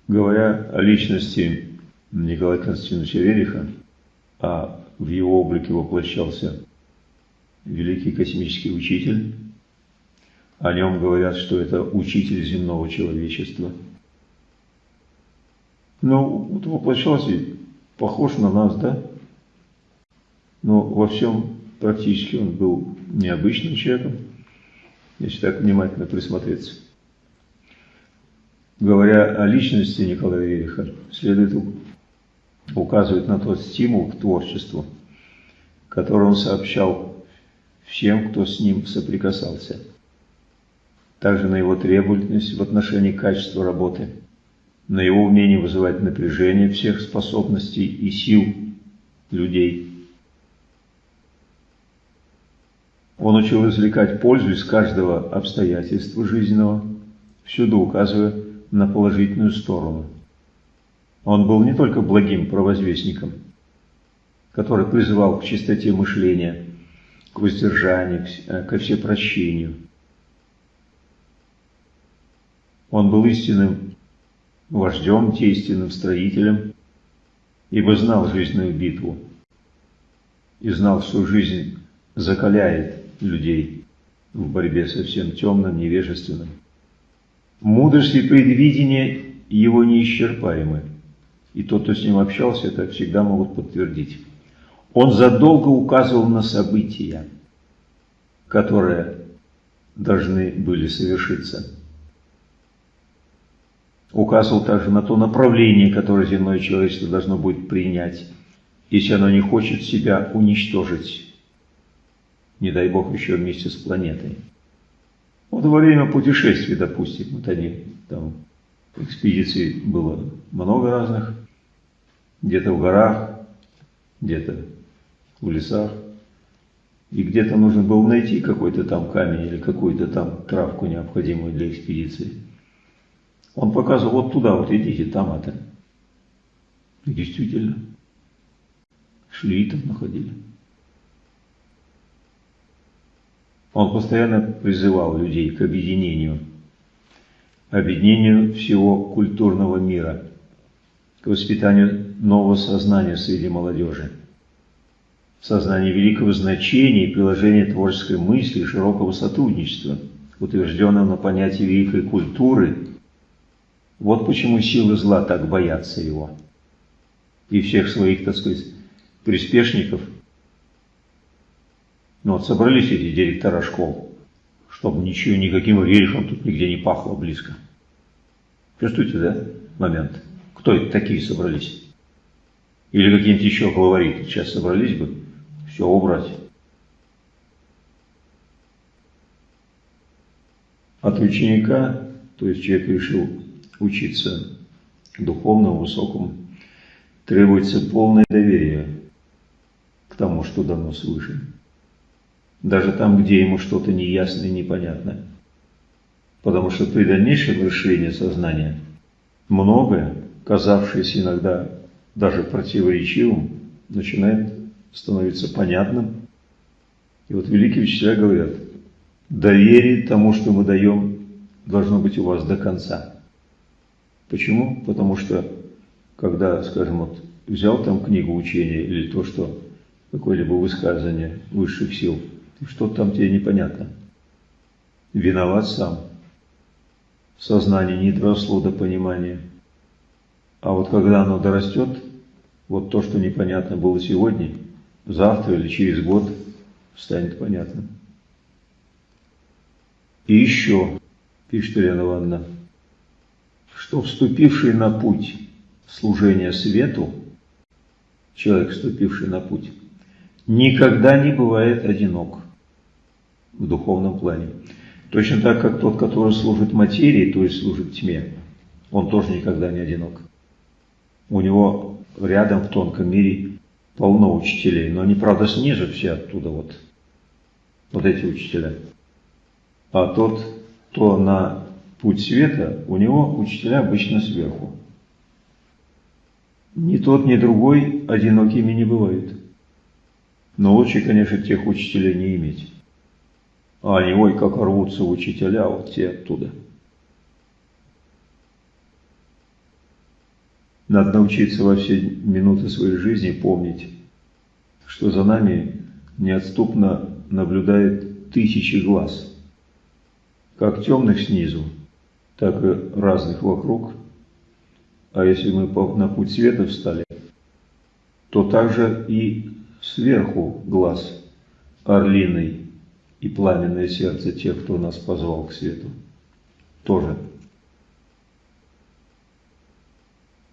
говоря о личности Николая Константиновича Вериха, а в его облике воплощался великий космический учитель, о нем говорят, что это учитель земного человечества. Ну, вот воплощался, похож на нас, да? Но во всем практически он был необычным человеком, если так внимательно присмотреться. Говоря о личности Николая Вериха, следует указывать на тот стимул к творчеству, который он сообщал всем, кто с ним соприкасался. Также на его требовательность в отношении качества работы, на его умение вызывать напряжение всех способностей и сил людей – Он учил извлекать пользу из каждого обстоятельства жизненного, всюду указывая на положительную сторону. Он был не только благим провозвестником, который призывал к чистоте мышления, к воздержанию, ко всепрощению. Он был истинным вождем, действенным строителем, ибо знал жизненную битву и знал, что жизнь закаляет людей в борьбе со всем темным, невежественным. Мудрость и предвидение его неисчерпаемы, и тот, кто с ним общался, это всегда могут подтвердить. Он задолго указывал на события, которые должны были совершиться. Указывал также на то направление, которое земное человечество должно будет принять, если оно не хочет себя уничтожить не дай бог еще вместе с планетой. Вот во время путешествий, допустим, вот они, там экспедиций было много разных, где-то в горах, где-то в лесах, и где-то нужно было найти какой-то там камень или какую-то там травку необходимую для экспедиции. Он показывал, вот туда вот идите, там это. И действительно, шли там находили. Он постоянно призывал людей к объединению, объединению всего культурного мира, к воспитанию нового сознания среди молодежи, сознание великого значения и приложения творческой мысли и широкого сотрудничества, утвержденного на понятии великой культуры. Вот почему силы зла так боятся его. И всех своих, так сказать, приспешников – ну вот собрались эти директора школ, чтобы ничего, никаким рельефом тут нигде не пахло близко. Чувствуете, да, момент? Кто это такие собрались? Или какие-нибудь еще главари сейчас собрались бы, все убрать. От ученика, то есть человек решил учиться духовному, высокому, требуется полное доверие к тому, что дано свыше даже там, где ему что-то неясно и непонятно. Потому что при дальнейшем расширении сознания многое, казавшееся иногда даже противоречивым, начинает становиться понятным. И вот великие учителя говорят, доверие тому, что мы даем, должно быть у вас до конца. Почему? Потому что, когда, скажем, вот взял там книгу учения или то, что какое-либо высказывание высших сил – что-то там тебе непонятно. Виноват сам. Сознание не доросло до понимания. А вот когда оно дорастет, вот то, что непонятно было сегодня, завтра или через год станет понятным. И еще, пишет Елена Ивановна, что вступивший на путь служения свету, человек, вступивший на путь, никогда не бывает одинок в духовном плане. Точно так, как тот, который служит материи, то есть служит тьме, он тоже никогда не одинок. У него рядом в тонком мире полно учителей, но они, правда, снизу все оттуда вот, вот эти учителя. А тот, кто на путь света, у него учителя обычно сверху. Ни тот, ни другой одинокими не бывают. Но лучше, конечно, тех учителей не иметь. А они, ой, как рвутся учителя, вот те оттуда. Надо научиться во все минуты своей жизни помнить, что за нами неотступно наблюдает тысячи глаз, как темных снизу, так и разных вокруг. А если мы на путь света встали, то также и сверху глаз орлиный и пламенное сердце тех, кто нас позвал к свету, тоже.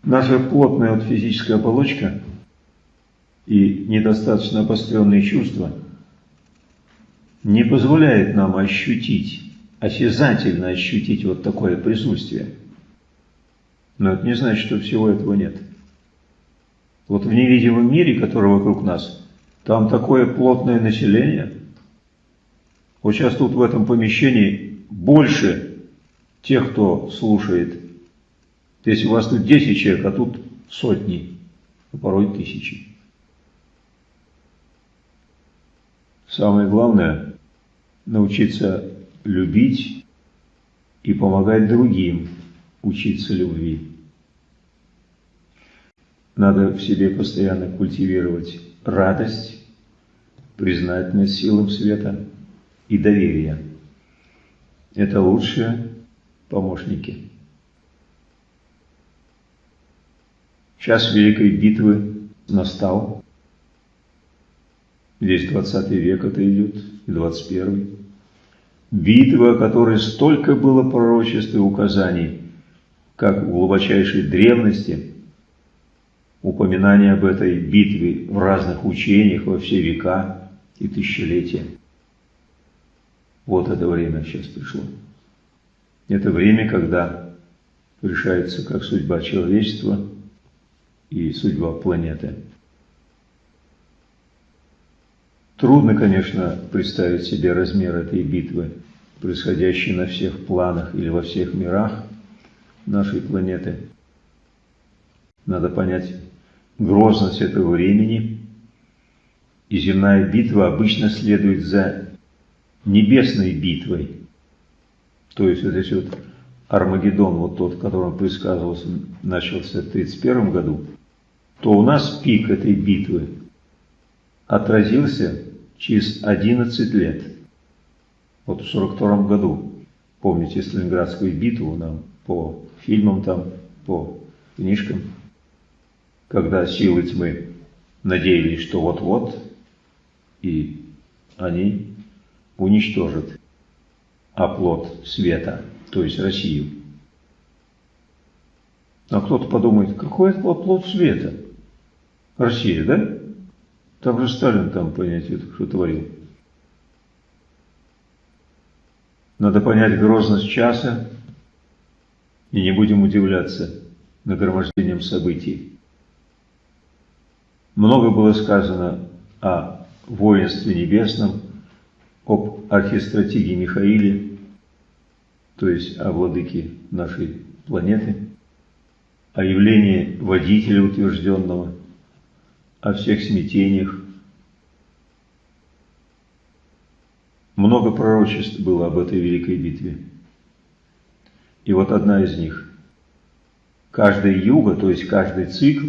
Наша плотная вот физическая оболочка и недостаточно обостренные чувства не позволяет нам ощутить, осязательно ощутить вот такое присутствие. Но это не значит, что всего этого нет. Вот в невидимом мире, который вокруг нас, там такое плотное население. Вот сейчас тут в этом помещении больше тех, кто слушает. Если у вас тут 10 человек, а тут сотни, а порой тысячи. Самое главное – научиться любить и помогать другим учиться любви. Надо в себе постоянно культивировать радость, признательность силам света и доверие. Это лучшие помощники. Час Великой Битвы настал. Здесь 20 век это идет, и 21. Битва, о которой столько было пророчеств и указаний, как в глубочайшей древности – упоминание об этой битве в разных учениях во все века и тысячелетия. Вот это время сейчас пришло. Это время, когда решается как судьба человечества и судьба планеты. Трудно, конечно, представить себе размер этой битвы, происходящей на всех планах или во всех мирах нашей планеты. Надо понять, грозность этого времени, и земная битва обычно следует за небесной битвой. То есть вот здесь вот Армагеддон, вот тот, которым предсказывался, начался в 1931 году, то у нас пик этой битвы отразился через 11 лет. Вот в 1942 году, помните Сталинградскую битву нам по фильмам там, по книжкам, когда силы тьмы надеялись, что вот-вот, и они уничтожат оплот света, то есть Россию. А кто-то подумает, какой это оплот света? Россия, да? Там же Сталин там, понятие, что творил. Надо понять грозность часа, и не будем удивляться нагромождением событий. Много было сказано о воинстве небесном, об архистратиге Михаиле, то есть о владыке нашей планеты, о явлении водителя утвержденного, о всех смятениях. Много пророчеств было об этой великой битве. И вот одна из них. Каждая юга, то есть каждый цикл,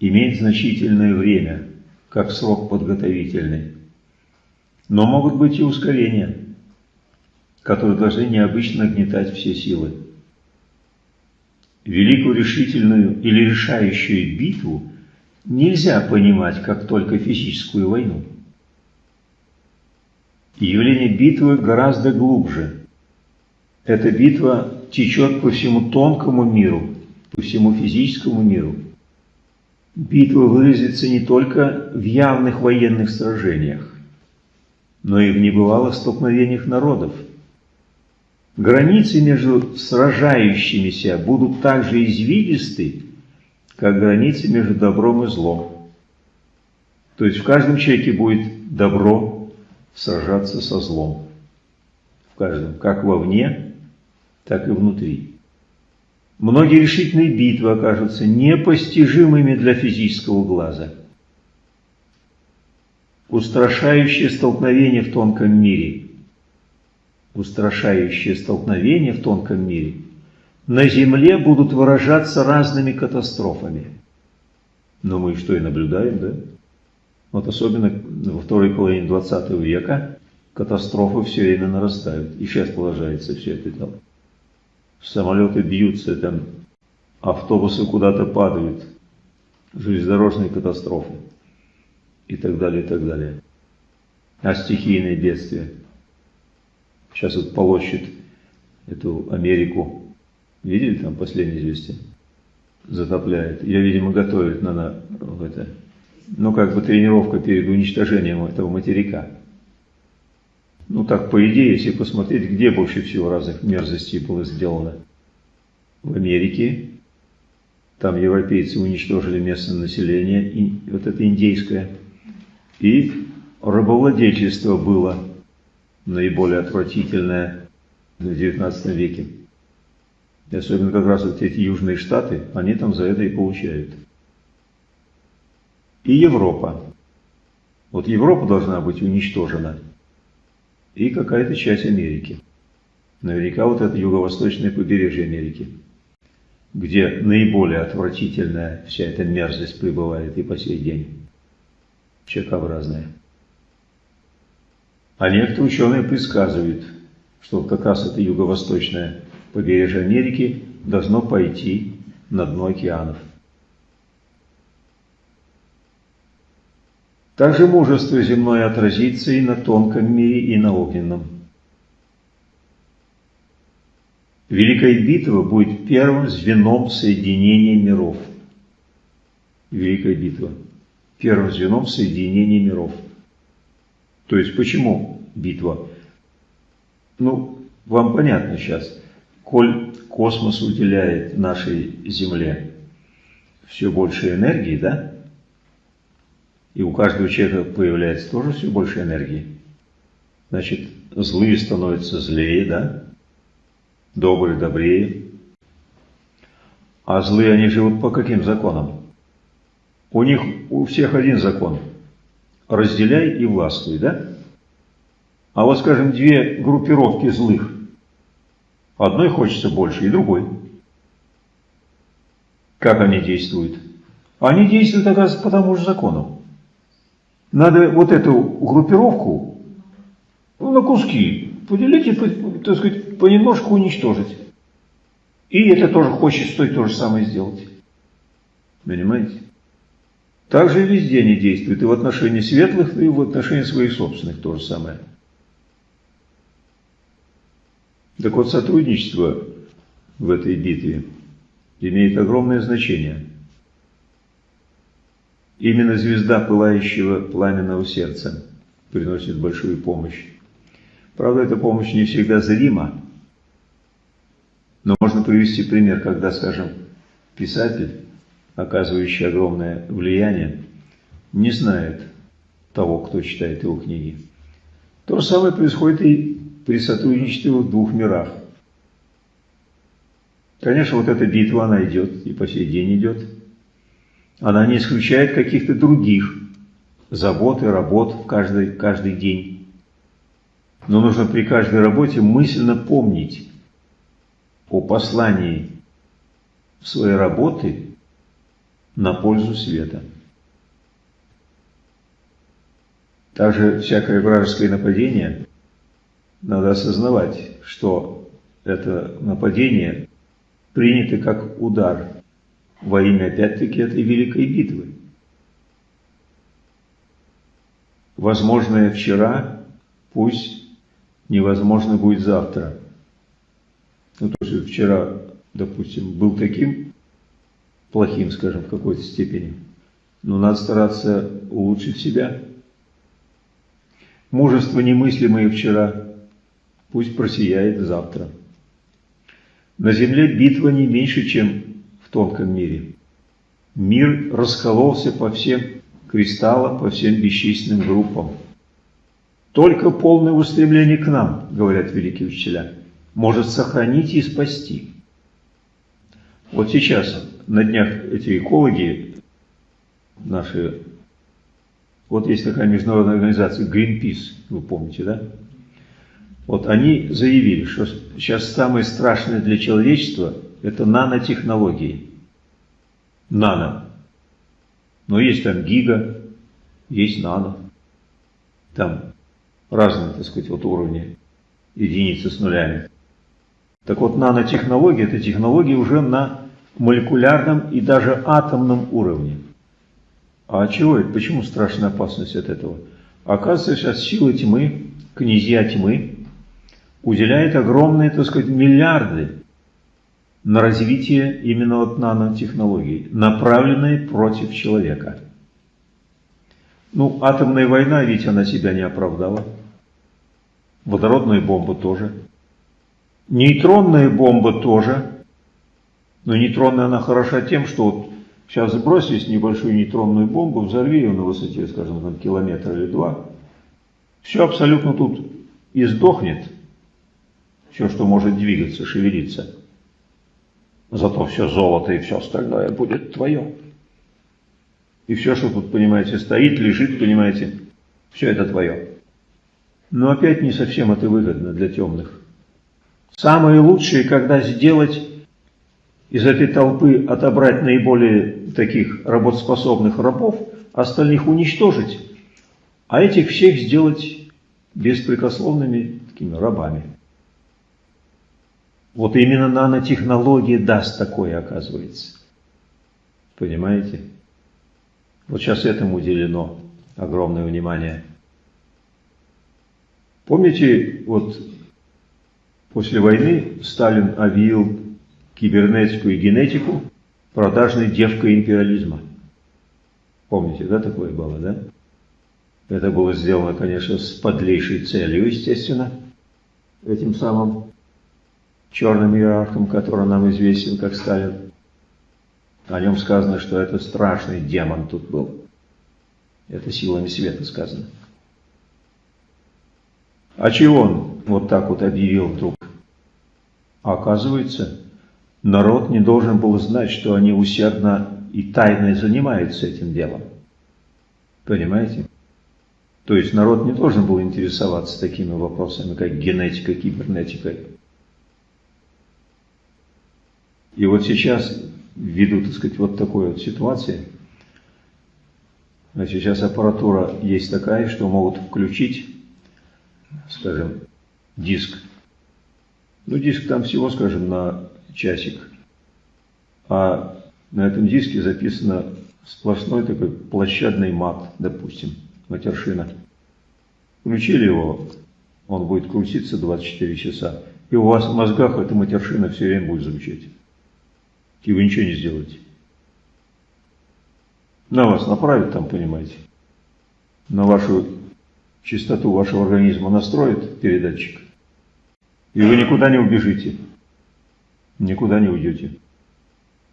имеет значительное время, как срок подготовительный. Но могут быть и ускорения, которые должны необычно гнетать все силы. Великую решительную или решающую битву нельзя понимать как только физическую войну. Явление битвы гораздо глубже. Эта битва течет по всему тонкому миру, по всему физическому миру – Битва выразится не только в явных военных сражениях, но и в небывалых столкновениях народов. Границы между сражающимися будут так же извилисты, как границы между добром и злом. То есть в каждом человеке будет добро сражаться со злом. В каждом, как вовне, так и внутри. Многие решительные битвы окажутся непостижимыми для физического глаза. Устрашающее столкновение в тонком мире. Устрашающее столкновение в тонком мире. На Земле будут выражаться разными катастрофами. Но мы что и наблюдаем, да? Вот особенно во второй половине 20 века катастрофы все время нарастают. И сейчас продолжается все это дело. Самолеты бьются, там автобусы куда-то падают, железнодорожные катастрофы и так далее, и так далее. А стихийные бедствия. Сейчас вот полощет эту Америку. Видели там последнее известие? Затопляет. Ее, видимо, готовят на, на это, ну, как бы тренировка перед уничтожением этого материка. Ну, так, по идее, если посмотреть, где больше всего разных мерзостей было сделано. В Америке, там европейцы уничтожили местное население, и, вот это индейское, и рабовладельчество было наиболее отвратительное в XIX веке. И особенно как раз вот эти южные штаты, они там за это и получают и Европа. Вот Европа должна быть уничтожена и какая-то часть Америки. Наверняка вот это юго-восточное побережье Америки, где наиболее отвратительная вся эта мерзость пребывает и по сей день. Человекообразная. А некоторые ученые предсказывают, что как раз это юго-восточное побережье Америки должно пойти на дно океанов. Также мужество земное отразится и на тонком мире, и на огненном. Великая битва будет первым звеном соединения миров. Великая битва. Первым звеном соединения миров. То есть почему битва? Ну, вам понятно сейчас. Коль космос уделяет нашей Земле все больше энергии, да? И у каждого человека появляется тоже все больше энергии. Значит, злые становятся злее, да? Добрые добрее. А злые они живут по каким законам? У них у всех один закон. Разделяй и властвуй, да? А вот, скажем, две группировки злых. Одной хочется больше, и другой. Как они действуют? Они действуют, оказывается, по тому же закону. Надо вот эту группировку ну, на куски поделить и, так сказать, понемножку уничтожить. И это тоже хочет стоит то же самое сделать. Понимаете? Так же и везде они действуют. И в отношении светлых, и в отношении своих собственных то же самое. Так вот, сотрудничество в этой битве имеет огромное значение. Именно звезда пылающего пламенного сердца приносит большую помощь. Правда, эта помощь не всегда зрима, но можно привести пример, когда, скажем, писатель, оказывающий огромное влияние, не знает того, кто читает его книги. То же самое происходит и при сотрудничестве в двух мирах. Конечно, вот эта битва, она идет, и по сей день идет. Она не исключает каких-то других забот и работ в каждый, каждый день. Но нужно при каждой работе мысленно помнить о послании своей работы на пользу света. Также всякое вражеское нападение надо осознавать, что это нападение принято как удар – во имя опять-таки этой великой битвы. Возможное вчера, пусть невозможно будет завтра. Ну, то есть вчера, допустим, был таким плохим, скажем, в какой-то степени, но надо стараться улучшить себя. Мужество немыслимое вчера, пусть просияет завтра. На земле битва не меньше, чем тонком мире. Мир раскололся по всем кристаллам, по всем бесчисленным группам. Только полное устремление к нам, говорят великие учителя, может сохранить и спасти. Вот сейчас на днях эти экологи наши, вот есть такая международная организация Greenpeace, вы помните, да? Вот они заявили, что сейчас самое страшное для человечества – это нанотехнологии. Нано. Но есть там гига, есть нано. Там разные, так сказать, вот уровни единицы с нулями. Так вот, нанотехнологии – это технологии уже на молекулярном и даже атомном уровне. А чего это? Почему страшная опасность от этого? Оказывается, сейчас силы тьмы, князья тьмы, уделяет огромные, так сказать, миллиарды на развитие именно вот нанотехнологий, направленные против человека. Ну, атомная война, ведь она себя не оправдала. Водородная бомба тоже. Нейтронная бомба тоже. Но нейтронная она хороша тем, что вот сейчас сбросить небольшую нейтронную бомбу, взорви ее на высоте, скажем, там, километр или два, все абсолютно тут и сдохнет, все, что может двигаться, шевелиться. Зато все золото и все остальное будет твое. И все, что тут, понимаете, стоит, лежит, понимаете, все это твое. Но опять не совсем это выгодно для темных. Самое лучшее, когда сделать из этой толпы, отобрать наиболее таких работоспособных рабов, остальных уничтожить, а этих всех сделать беспрекословными такими рабами. Вот именно нанотехнология даст такое, оказывается. Понимаете? Вот сейчас этому уделено огромное внимание. Помните, вот после войны Сталин объявил кибернетику и генетику продажной девкой империализма. Помните, да, такое было, да? Это было сделано, конечно, с подлейшей целью, естественно, этим самым черным иерархом, который нам известен как Сталин. О нем сказано, что это страшный демон тут был. Это силами света сказано. А чего он вот так вот объявил вдруг? оказывается, народ не должен был знать, что они усердно и тайно занимаются этим делом. Понимаете? То есть народ не должен был интересоваться такими вопросами, как генетика, кибернетика и вот сейчас, ввиду, так сказать, вот такой вот ситуации, значит, сейчас аппаратура есть такая, что могут включить, скажем, диск. Ну, диск там всего, скажем, на часик. А на этом диске записано сплошной такой площадный мат, допустим, матершина. Включили его, он будет крутиться 24 часа, и у вас в мозгах эта матершина все время будет звучать и вы ничего не сделаете. На вас направит там, понимаете, на вашу чистоту вашего организма настроит передатчик, и вы никуда не убежите, никуда не уйдете.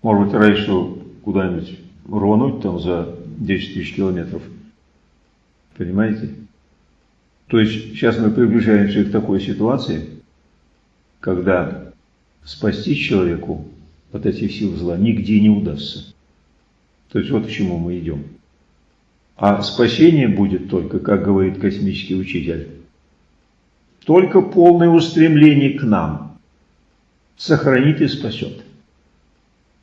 Может быть, раньше куда-нибудь рвануть там за 10 тысяч километров. Понимаете? То есть сейчас мы приближаемся к такой ситуации, когда спасти человеку от этих сил зла нигде не удастся. То есть вот к чему мы идем. А спасение будет только, как говорит космический учитель, только полное устремление к нам сохранит и спасет.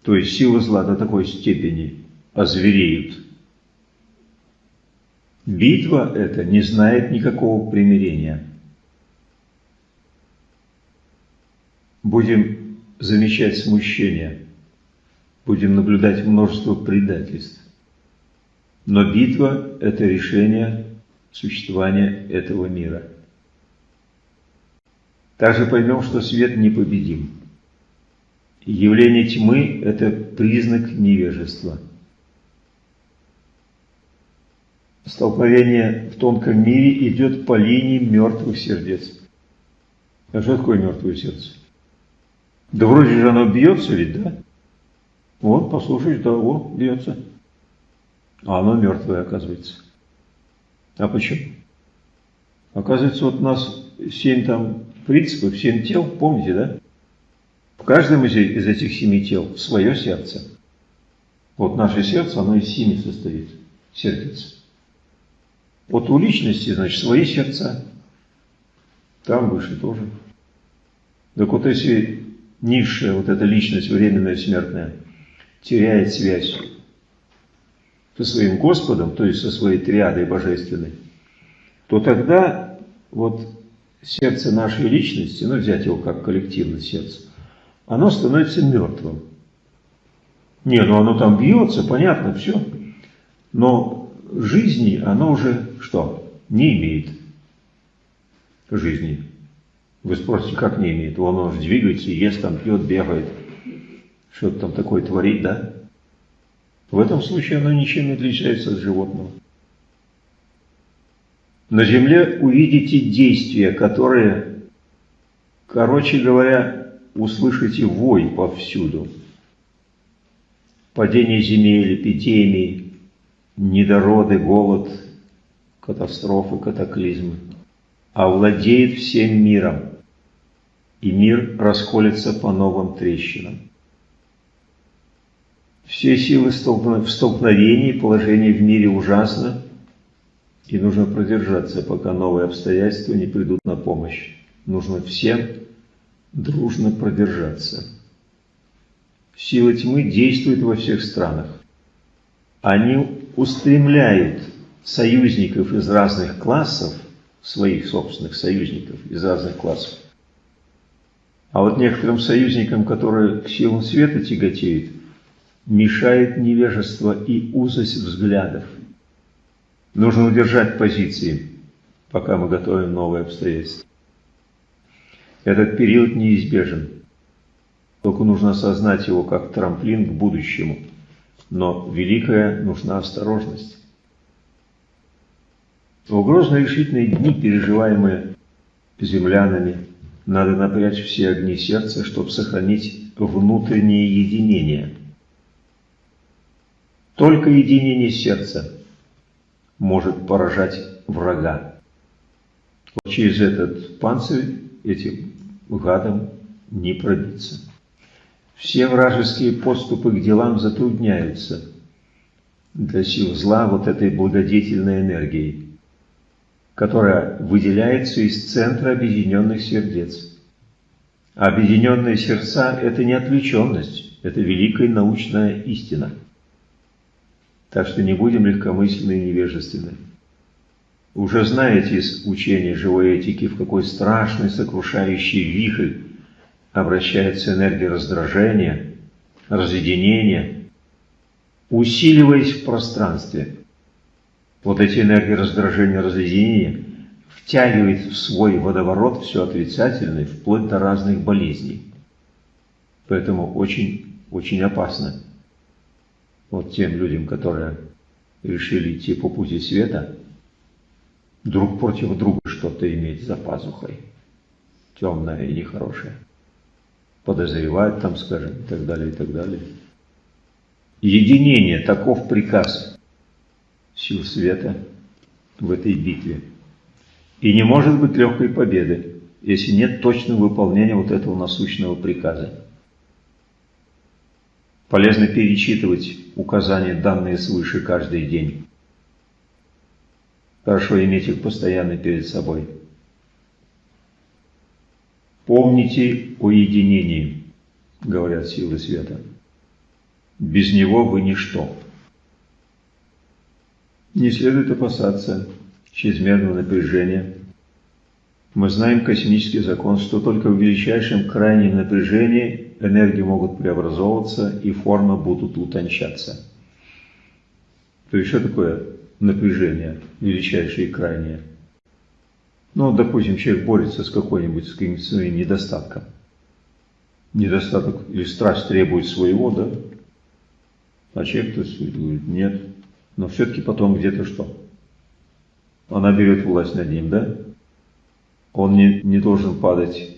То есть силы зла до такой степени озвереют. Битва эта не знает никакого примирения. Будем замечать смущение, будем наблюдать множество предательств. Но битва – это решение существования этого мира. Также поймем, что свет непобедим. Явление тьмы – это признак невежества. Столкновение в тонком мире идет по линии мертвых сердец. А что такое мертвое сердце? Да вроде же оно бьется ведь, да? Вот, послушаешь, да, о, бьется. А оно мертвое, оказывается. А почему? Оказывается, вот у нас семь там принципов, семь тел, помните, да? В каждом из, из этих семи тел свое сердце. Вот наше сердце, оно из семи состоит, сердце. Вот у личности, значит, свои сердца. Там выше тоже. Так вот если низшая вот эта личность, временная, смертная, теряет связь со своим Господом, то есть со своей триадой божественной, то тогда вот сердце нашей личности, ну взять его как коллективное сердце, оно становится мертвым. Не, ну оно там бьется, понятно, все. Но жизни оно уже что? Не имеет жизни. Вы спросите, как не имеет? Он уже двигается, ест, там, пьет, бегает. Что-то там такое творит, да? В этом случае оно ничем не отличается от животного. На земле увидите действия, которые, короче говоря, услышите вой повсюду. Падение земель, эпидемии, недороды, голод, катастрофы, катаклизмы. Овладеет всем миром, и мир расколется по новым трещинам. Все силы в столкновении, положение в мире ужасно, и нужно продержаться, пока новые обстоятельства не придут на помощь. Нужно всем дружно продержаться. Сила тьмы действует во всех странах. Они устремляют союзников из разных классов, своих собственных союзников из разных классов. А вот некоторым союзникам, которые к силам света тяготеют, мешает невежество и узость взглядов. Нужно удержать позиции, пока мы готовим новые обстоятельства. Этот период неизбежен. Только нужно осознать его как трамплин к будущему. Но великая нужна осторожность. В угрозные решительные дни, переживаемые землянами, надо напрячь все огни сердца, чтобы сохранить внутреннее единение. Только единение сердца может поражать врага. Вот через этот панцирь этим гадам не пробиться. Все вражеские подступы к делам затрудняются для сил зла вот этой благодетельной энергией, которая выделяется из центра объединенных сердец. Объединенные сердца – это не отвлеченность, это великая научная истина – так что не будем легкомысленны и невежественны. Уже знаете из учения живой этики, в какой страшный сокрушающий вихрь обращается энергия раздражения, разъединения, усиливаясь в пространстве. Вот эти энергии раздражения, разъединения втягивает в свой водоворот все отрицательное, вплоть до разных болезней. Поэтому очень, очень опасно вот тем людям, которые решили идти по пути света, друг против друга что-то иметь за пазухой, темное и нехорошее. Подозревать там, скажем, и так далее, и так далее. Единение, таков приказ сил света в этой битве. И не может быть легкой победы, если нет точного выполнения вот этого насущного приказа. Полезно перечитывать указания, данные свыше каждый день. Хорошо иметь их постоянно перед собой. Помните о единении, говорят силы света. Без него вы ничто. Не следует опасаться чрезмерного напряжения. Мы знаем космический закон, что только в величайшем крайнем напряжении энергии могут преобразовываться и формы будут утончаться. То есть что такое напряжение величайшее и крайнее? Ну, допустим, человек борется с какой-нибудь с каким-то своим недостатком. Недостаток или страсть требует своего, да? А человек, то есть, говорит, нет. Но все-таки потом где-то что? Она берет власть над ним, да? Он не, не должен падать.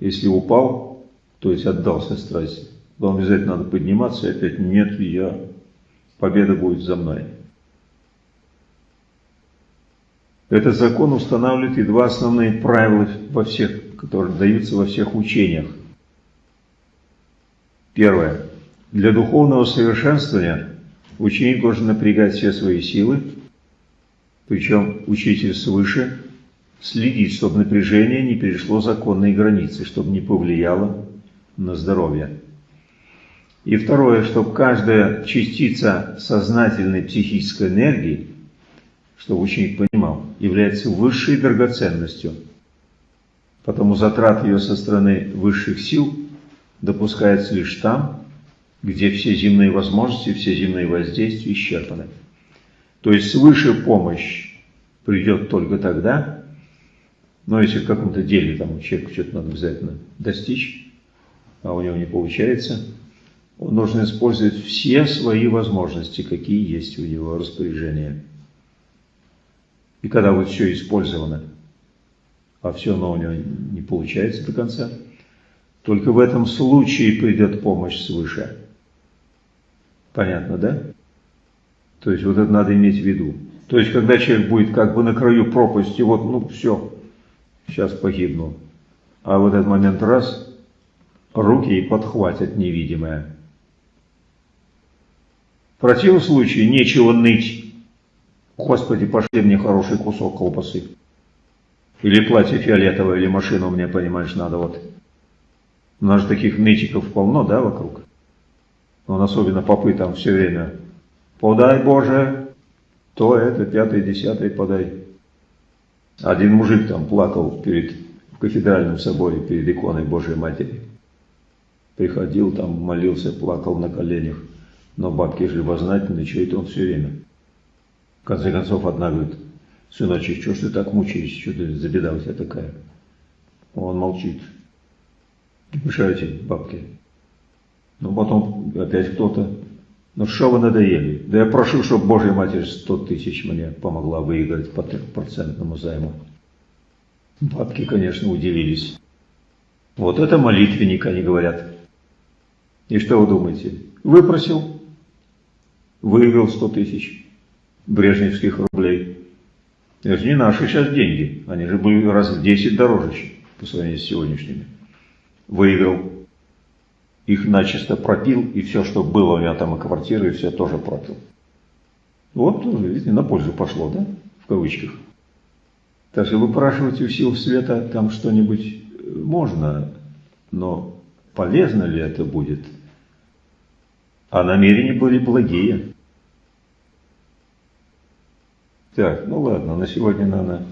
Если упал, то есть отдался страсти, то обязательно надо подниматься и опять нет, я, победа будет за мной. Этот закон устанавливает и два основные правила во всех, которые даются во всех учениях. Первое. Для духовного совершенствования ученик должен напрягать все свои силы, причем учитель свыше следит, чтобы напряжение не перешло законные границы, чтобы не повлияло на здоровье. И второе, чтобы каждая частица сознательной психической энергии, чтобы ученик понимал, является высшей драгоценностью. Потому затрат ее со стороны высших сил допускается лишь там, где все земные возможности, все земные воздействия исчерпаны. То есть свыше помощь придет только тогда, но если в каком-то деле там человеку что-то надо обязательно достичь, а у него не получается, он должен использовать все свои возможности, какие есть у него распоряжения. И когда вот все использовано, а все равно у него не получается до конца, только в этом случае придет помощь свыше. Понятно, да? То есть вот это надо иметь в виду. То есть когда человек будет как бы на краю пропасти, вот, ну все, сейчас погибну. А в этот момент раз, руки и подхватят невидимое. В противном случае нечего ныть. Господи, пошли мне хороший кусок колбасы. Или платье фиолетовое, или машину мне, понимаешь, надо вот. У нас же таких нытиков полно, да, вокруг? Он особенно попы там все время. Подай, Боже, то это, пятый, десятый подай. Один мужик там плакал перед, в кафедральном соборе, перед иконой Божьей Матери. Приходил там, молился, плакал на коленях. Но бабки же любознательные, что это он все время. В конце концов, одна говорит, сыночек, что ж ты так мучаешься, что ты за беда у тебя такая? Он молчит. Мешаете, бабки. Ну, потом опять кто-то. Ну, что вы надоели? Да я прошу, чтобы Божья Матерь 100 тысяч мне помогла выиграть по трехпроцентному займу. Бабки, конечно, удивились. Вот это молитвенник, они говорят. И что вы думаете? Выпросил, выиграл 100 тысяч брежневских рублей. Это же не наши сейчас деньги. Они же были раз в 10 дороже по сравнению с сегодняшними. Выиграл. Их начисто пропил, и все, что было у меня там, и квартиры, и все тоже пропил. Вот, видите, на пользу пошло, да, в кавычках. Так что выпрашивать у сил света там что-нибудь можно, но полезно ли это будет? А намерения были благие. Так, ну ладно, на сегодня, наверное,